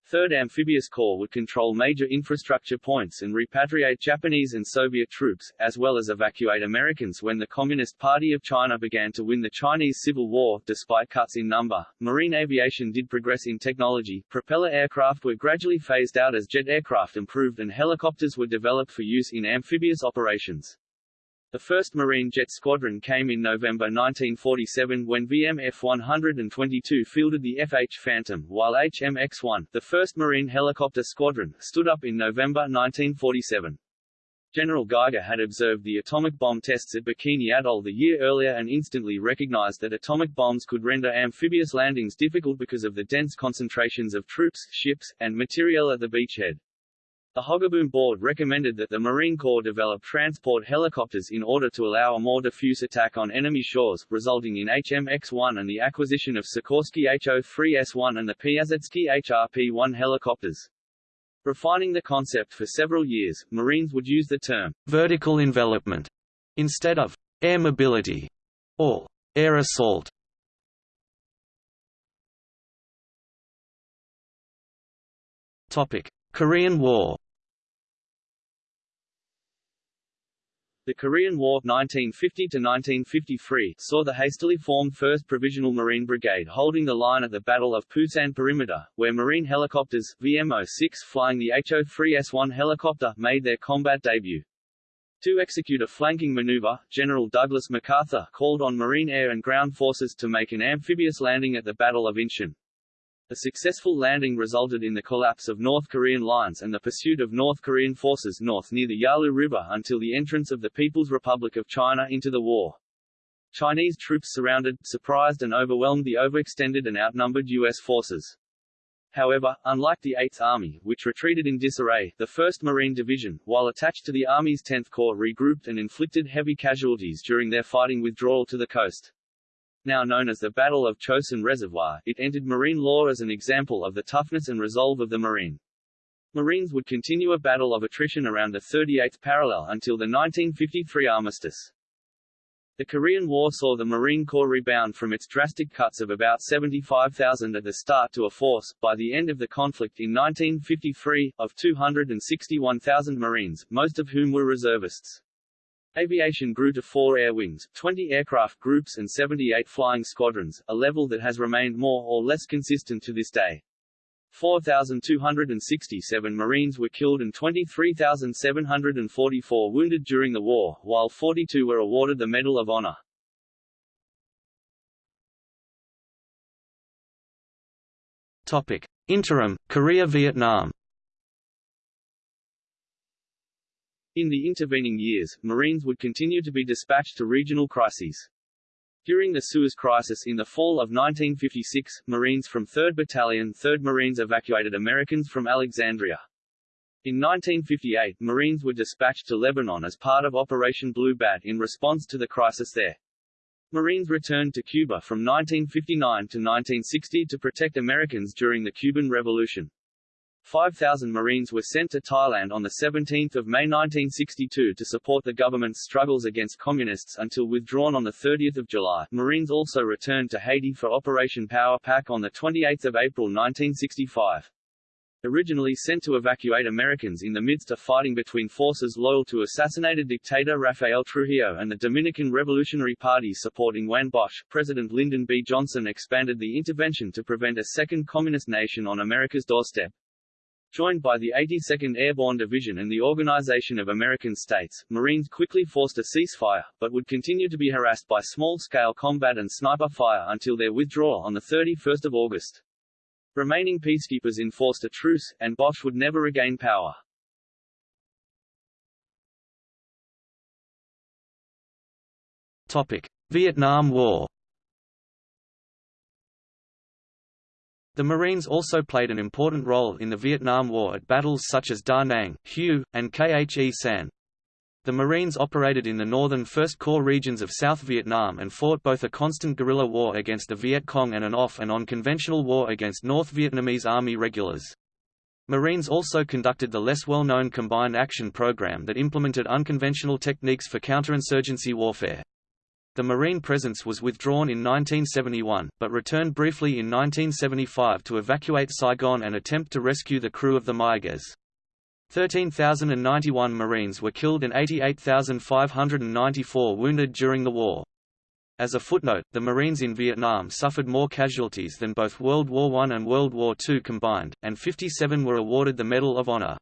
3rd Amphibious Corps would control major infrastructure points and repatriate Japanese and Soviet troops, as well as evacuate Americans when the Communist Party of China began to win the Chinese Civil War. Despite cuts in number, marine aviation did progress in technology. Propeller aircraft were gradually phased out as jet aircraft improved and helicopters were developed for use in amphibious operations. The first Marine Jet Squadron came in November 1947 when VMF 122 fielded the FH Phantom, while HMX-1, the first Marine Helicopter Squadron, stood up in November 1947. General Geiger had observed the atomic bomb tests at Bikini Atoll the year earlier and instantly recognized that atomic bombs could render amphibious landings difficult because of the dense concentrations of troops, ships, and materiel at the beachhead. The Hogaboom Board recommended that the Marine Corps develop transport helicopters in order to allow a more diffuse attack on enemy shores, resulting in HMX-1 and the acquisition of Sikorsky HO-3S-1 and the Piasecki HRP-1 helicopters. Refining the concept for several years, Marines would use the term vertical envelopment instead of air mobility or air assault. Topic: Korean War The Korean War 1950 1953 saw the hastily formed 1st Provisional Marine Brigade holding the line at the Battle of Pusan Perimeter, where Marine helicopters, VMO-6 flying the HO-3S-1 helicopter, made their combat debut. To execute a flanking maneuver, General Douglas MacArthur called on Marine air and ground forces to make an amphibious landing at the Battle of Incheon. A successful landing resulted in the collapse of North Korean lines and the pursuit of North Korean forces north near the Yalu River until the entrance of the People's Republic of China into the war. Chinese troops surrounded, surprised and overwhelmed the overextended and outnumbered U.S. forces. However, unlike the 8th Army, which retreated in disarray, the 1st Marine Division, while attached to the Army's 10th Corps regrouped and inflicted heavy casualties during their fighting withdrawal to the coast. Now known as the Battle of Chosin Reservoir, it entered marine law as an example of the toughness and resolve of the Marine. Marines would continue a battle of attrition around the 38th parallel until the 1953 armistice. The Korean War saw the Marine Corps rebound from its drastic cuts of about 75,000 at the start to a force, by the end of the conflict in 1953, of 261,000 Marines, most of whom were reservists. Aviation grew to four air wings, 20 aircraft groups and 78 flying squadrons, a level that has remained more or less consistent to this day. 4,267 Marines were killed and 23,744 wounded during the war, while 42 were awarded the Medal of Honor. Topic. Interim, Korea-Vietnam In the intervening years, Marines would continue to be dispatched to regional crises. During the Suez Crisis in the fall of 1956, Marines from 3rd Battalion 3rd Marines evacuated Americans from Alexandria. In 1958, Marines were dispatched to Lebanon as part of Operation Blue Bat in response to the crisis there. Marines returned to Cuba from 1959 to 1960 to protect Americans during the Cuban Revolution. 5,000 Marines were sent to Thailand on 17 May 1962 to support the government's struggles against Communists until withdrawn on 30 July. Marines also returned to Haiti for Operation Power Pack on 28 April 1965. Originally sent to evacuate Americans in the midst of fighting between forces loyal to assassinated dictator Rafael Trujillo and the Dominican Revolutionary Party supporting Juan Bosch, President Lyndon B. Johnson expanded the intervention to prevent a second communist nation on America's doorstep. Joined by the 82nd Airborne Division and the Organization of American States, Marines quickly forced a ceasefire, but would continue to be harassed by small-scale combat and sniper fire until their withdrawal on 31 August. Remaining peacekeepers enforced a truce, and Bosch would never regain power. Topic. Vietnam War The Marines also played an important role in the Vietnam War at battles such as Da Nang, Hue, and Khe Sanh. The Marines operated in the northern First Corps regions of South Vietnam and fought both a constant guerrilla war against the Viet Cong and an off and on conventional war against North Vietnamese Army regulars. Marines also conducted the less well-known Combined Action Program that implemented unconventional techniques for counterinsurgency warfare. The Marine presence was withdrawn in 1971, but returned briefly in 1975 to evacuate Saigon and attempt to rescue the crew of the Mayaguez. 13,091 Marines were killed and 88,594 wounded during the war. As a footnote, the Marines in Vietnam suffered more casualties than both World War I and World War II combined, and 57 were awarded the Medal of Honor.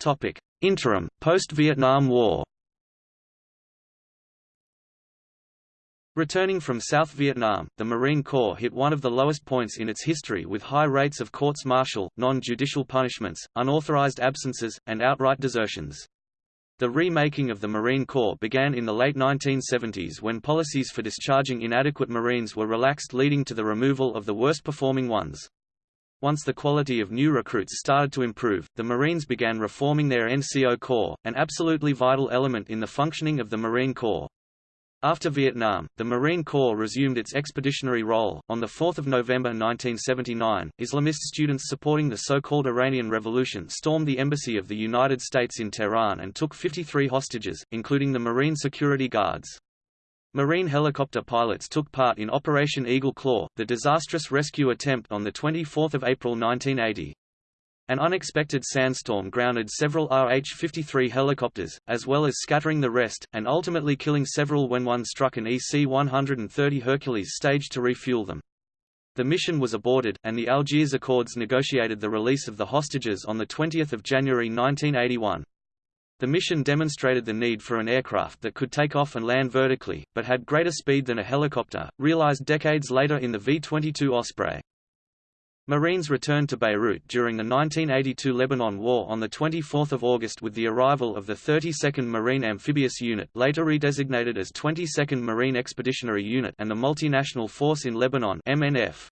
Topic: Interim, post-Vietnam War Returning from South Vietnam, the Marine Corps hit one of the lowest points in its history with high rates of courts-martial, non-judicial punishments, unauthorized absences, and outright desertions. The remaking of the Marine Corps began in the late 1970s when policies for discharging inadequate Marines were relaxed leading to the removal of the worst-performing ones. Once the quality of new recruits started to improve, the Marines began reforming their NCO Corps, an absolutely vital element in the functioning of the Marine Corps. After Vietnam, the Marine Corps resumed its expeditionary role. On 4 November 1979, Islamist students supporting the so-called Iranian Revolution stormed the embassy of the United States in Tehran and took 53 hostages, including the Marine security guards. Marine helicopter pilots took part in Operation Eagle Claw, the disastrous rescue attempt on 24 April 1980. An unexpected sandstorm grounded several RH-53 helicopters, as well as scattering the rest, and ultimately killing several when one struck an EC-130 Hercules stage to refuel them. The mission was aborted, and the Algiers Accords negotiated the release of the hostages on 20 January 1981. The mission demonstrated the need for an aircraft that could take off and land vertically, but had greater speed than a helicopter, realized decades later in the V-22 Osprey. Marines returned to Beirut during the 1982 Lebanon War on 24 August with the arrival of the 32nd Marine Amphibious Unit later redesignated as 22nd Marine Expeditionary Unit and the Multinational Force in Lebanon MNF.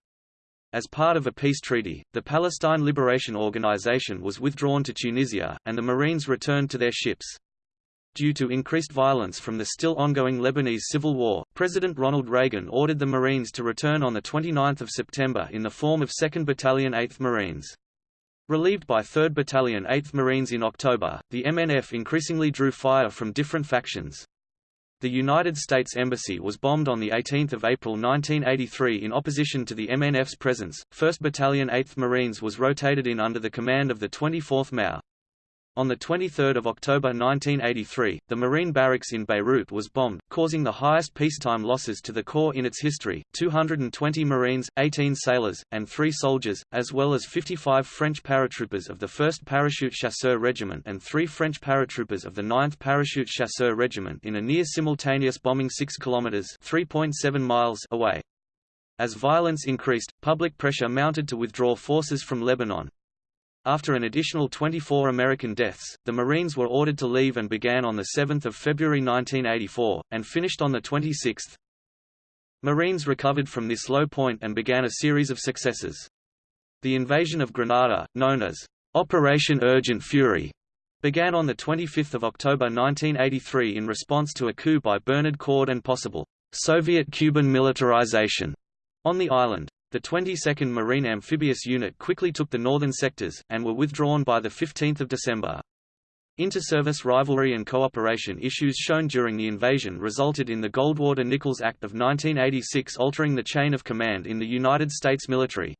As part of a peace treaty, the Palestine Liberation Organization was withdrawn to Tunisia, and the Marines returned to their ships. Due to increased violence from the still ongoing Lebanese civil war, President Ronald Reagan ordered the Marines to return on 29 September in the form of 2nd Battalion 8th Marines. Relieved by 3rd Battalion 8th Marines in October, the MNF increasingly drew fire from different factions. The United States Embassy was bombed on 18 April 1983 in opposition to the MNF's presence. 1st Battalion 8th Marines was rotated in under the command of the 24th MAU. On 23 October 1983, the Marine barracks in Beirut was bombed, causing the highest peacetime losses to the Corps in its history, 220 Marines, 18 sailors, and 3 soldiers, as well as 55 French paratroopers of the 1st Parachute Chasseur Regiment and 3 French paratroopers of the 9th Parachute Chasseur Regiment in a near-simultaneous bombing 6 kilometers (3.7 miles) away. As violence increased, public pressure mounted to withdraw forces from Lebanon, after an additional 24 American deaths, the Marines were ordered to leave and began on 7 February 1984, and finished on 26. Marines recovered from this low point and began a series of successes. The invasion of Grenada, known as Operation Urgent Fury, began on 25 October 1983 in response to a coup by Bernard Coard and possible Soviet-Cuban militarization on the island. The 22nd Marine Amphibious Unit quickly took the northern sectors, and were withdrawn by 15 December. Inter-service rivalry and cooperation issues shown during the invasion resulted in the Goldwater-Nichols Act of 1986 altering the chain of command in the United States military.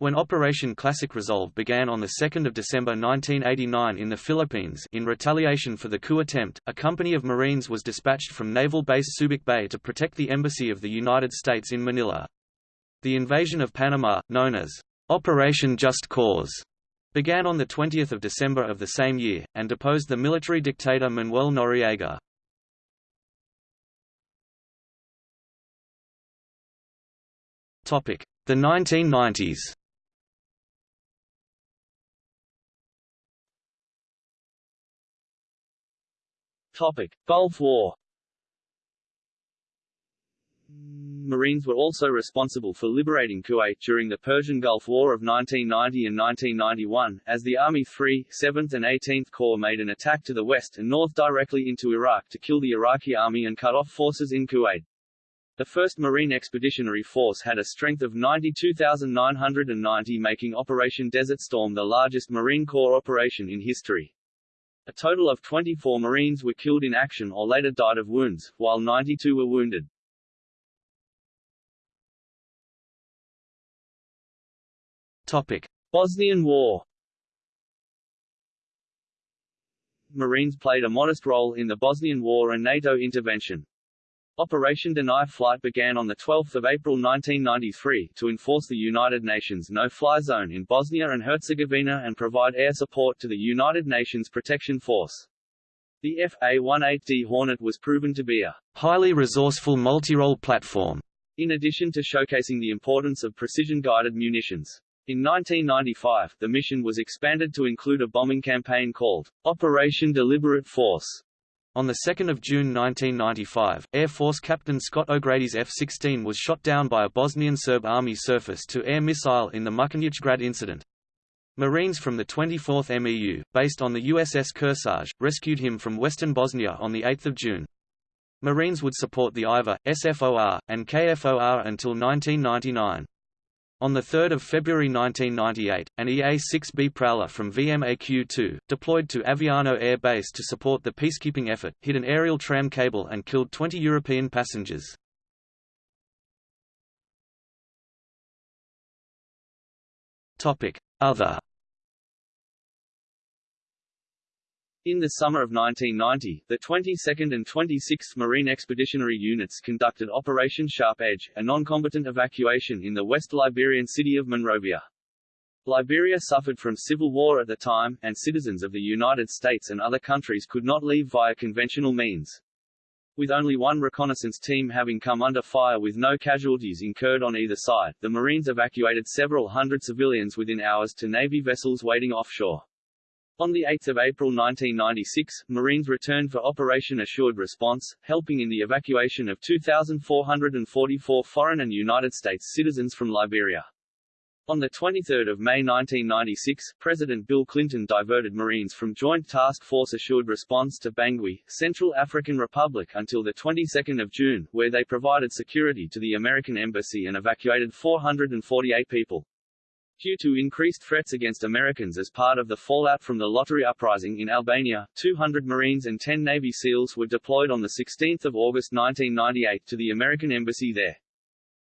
When Operation Classic Resolve began on 2 December 1989 in the Philippines in retaliation for the coup attempt, a company of Marines was dispatched from Naval Base Subic Bay to protect the Embassy of the United States in Manila. The invasion of Panama, known as Operation Just Cause, began on 20 December of the same year, and deposed the military dictator Manuel Noriega. The 1990s Topic: Gulf War Marines were also responsible for liberating Kuwait during the Persian Gulf War of 1990 and 1991, as the Army 3, 7th and 18th Corps made an attack to the west and north directly into Iraq to kill the Iraqi army and cut off forces in Kuwait. The 1st Marine Expeditionary Force had a strength of 92,990 making Operation Desert Storm the largest Marine Corps operation in history. A total of 24 Marines were killed in action or later died of wounds, while 92 were wounded. Topic: Bosnian War. Marines played a modest role in the Bosnian War and NATO intervention. Operation Deny Flight began on 12 April 1993, to enforce the United Nations no-fly zone in Bosnia and Herzegovina and provide air support to the United Nations Protection Force. The FA-18D Hornet was proven to be a highly resourceful multi-role platform, in addition to showcasing the importance of precision-guided munitions. In 1995, the mission was expanded to include a bombing campaign called Operation Deliberate Force. On 2 June 1995, Air Force Captain Scott O'Grady's F-16 was shot down by a Bosnian Serb Army surface-to-air missile in the Mrkonjić Grad incident. Marines from the 24th MEU, based on the USS Kearsarge, rescued him from western Bosnia on 8 June. Marines would support the IFOR, SFOR, and KFOR until 1999. On 3 February 1998, an EA-6B Prowler from VMAQ-2, deployed to Aviano Air Base to support the peacekeeping effort, hit an aerial tram cable and killed 20 European passengers. Other In the summer of 1990, the 22nd and 26th Marine Expeditionary Units conducted Operation Sharp Edge, a non-combatant evacuation in the West Liberian city of Monrovia. Liberia suffered from civil war at the time, and citizens of the United States and other countries could not leave via conventional means. With only one reconnaissance team having come under fire with no casualties incurred on either side, the Marines evacuated several hundred civilians within hours to Navy vessels waiting offshore. On 8 April 1996, Marines returned for Operation Assured Response, helping in the evacuation of 2,444 foreign and United States citizens from Liberia. On 23 May 1996, President Bill Clinton diverted Marines from Joint Task Force Assured Response to Bangui, Central African Republic until the 22nd of June, where they provided security to the American Embassy and evacuated 448 people. Due to increased threats against Americans as part of the fallout from the lottery uprising in Albania, 200 Marines and 10 Navy SEALs were deployed on 16 August 1998 to the American embassy there.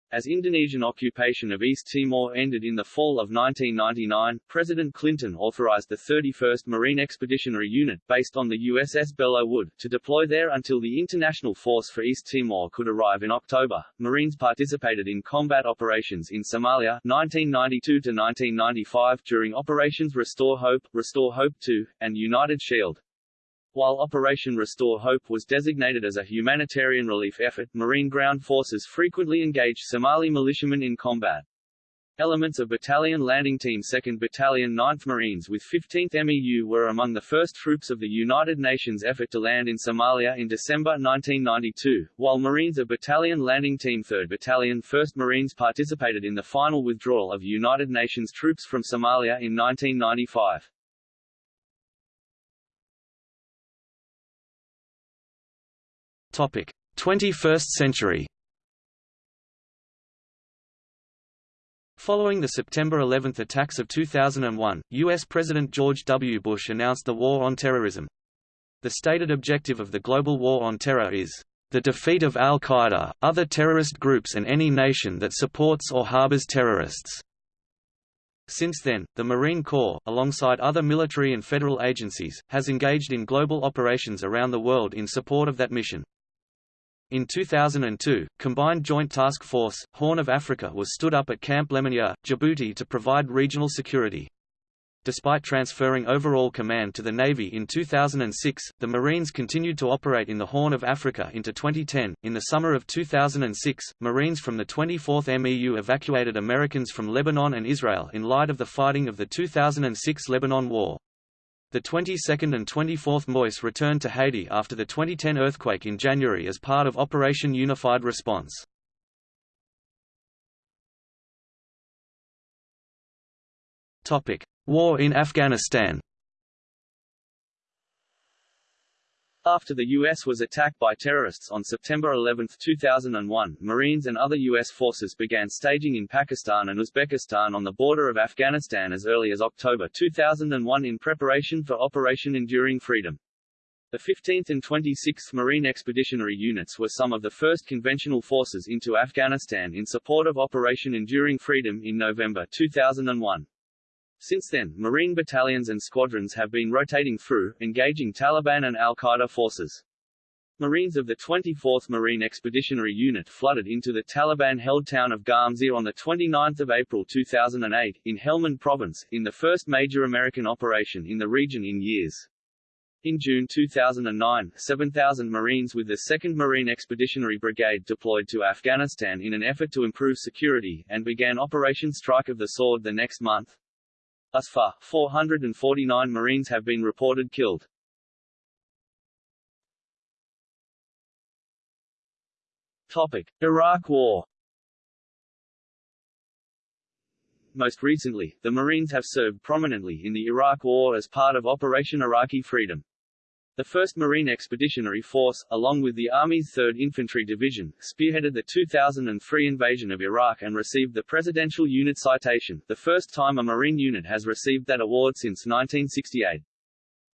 As Indonesian occupation of East Timor ended in the fall of 1999, President Clinton authorized the 31st Marine Expeditionary Unit, based on the USS Belleau Wood, to deploy there until the International Force for East Timor could arrive in October. Marines participated in combat operations in Somalia 1992 to 1995 during Operations Restore Hope, Restore Hope II, and United Shield. While Operation Restore Hope was designated as a humanitarian relief effort, Marine ground forces frequently engaged Somali militiamen in combat. Elements of Battalion Landing Team 2nd Battalion 9th Marines with 15th MEU were among the first troops of the United Nations effort to land in Somalia in December 1992, while Marines of Battalion Landing Team 3rd Battalion 1st Marines participated in the final withdrawal of United Nations troops from Somalia in 1995. Topic: 21st century. Following the September 11 attacks of 2001, U.S. President George W. Bush announced the War on Terrorism. The stated objective of the global war on terror is the defeat of al-Qaeda, other terrorist groups and any nation that supports or harbors terrorists. Since then, the Marine Corps, alongside other military and federal agencies, has engaged in global operations around the world in support of that mission. In 2002, Combined Joint Task Force, Horn of Africa was stood up at Camp Lemonnier, Djibouti to provide regional security. Despite transferring overall command to the Navy in 2006, the Marines continued to operate in the Horn of Africa into 2010. In the summer of 2006, Marines from the 24th MEU evacuated Americans from Lebanon and Israel in light of the fighting of the 2006 Lebanon War. The 22nd and 24th MOIS returned to Haiti after the 2010 earthquake in January as part of Operation Unified Response. War in Afghanistan After the U.S. was attacked by terrorists on September 11, 2001, Marines and other U.S. forces began staging in Pakistan and Uzbekistan on the border of Afghanistan as early as October 2001 in preparation for Operation Enduring Freedom. The 15th and 26th Marine Expeditionary Units were some of the first conventional forces into Afghanistan in support of Operation Enduring Freedom in November 2001. Since then, Marine battalions and squadrons have been rotating through, engaging Taliban and al-Qaeda forces. Marines of the 24th Marine Expeditionary Unit flooded into the Taliban-held town of Garmsir on 29 April 2008, in Helmand Province, in the first major American operation in the region in years. In June 2009, 7,000 Marines with the 2nd Marine Expeditionary Brigade deployed to Afghanistan in an effort to improve security, and began Operation Strike of the Sword the next month. Thus far, 449 Marines have been reported killed. Topic: Iraq War. Most recently, the Marines have served prominently in the Iraq War as part of Operation Iraqi Freedom. The 1st Marine Expeditionary Force, along with the Army's 3rd Infantry Division, spearheaded the 2003 invasion of Iraq and received the Presidential Unit Citation, the first time a Marine unit has received that award since 1968.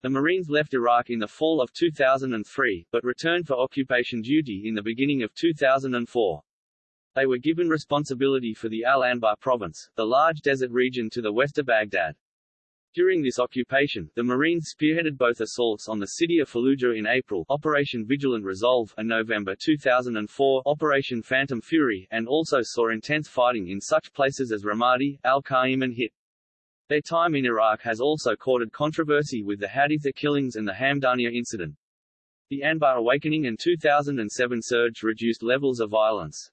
The Marines left Iraq in the fall of 2003, but returned for occupation duty in the beginning of 2004. They were given responsibility for the Al-Anbar province, the large desert region to the west of Baghdad. During this occupation, the Marines spearheaded both assaults on the city of Fallujah in April Operation Vigilant Resolve and November 2004 Operation Phantom Fury, and also saw intense fighting in such places as Ramadi, Al-Qaim and Hit. Their time in Iraq has also courted controversy with the Haditha killings and the Hamdaniya incident. The Anbar awakening and 2007 surge reduced levels of violence.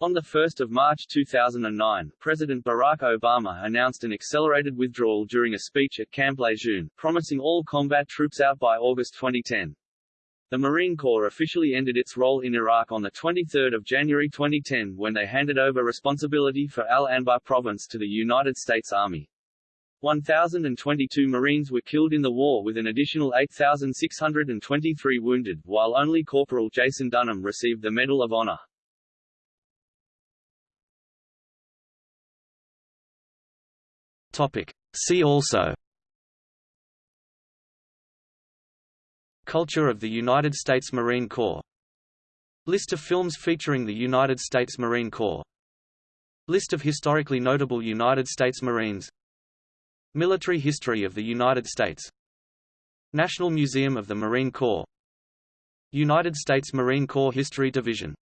On 1 March 2009, President Barack Obama announced an accelerated withdrawal during a speech at Camp Lejeune, promising all combat troops out by August 2010. The Marine Corps officially ended its role in Iraq on 23 January 2010 when they handed over responsibility for Al-Anbar province to the United States Army. 1,022 Marines were killed in the war with an additional 8,623 wounded, while only Corporal Jason Dunham received the Medal of Honor. Topic. See also Culture of the United States Marine Corps List of films featuring the United States Marine Corps List of historically notable United States Marines Military history of the United States National Museum of the Marine Corps United States Marine Corps History Division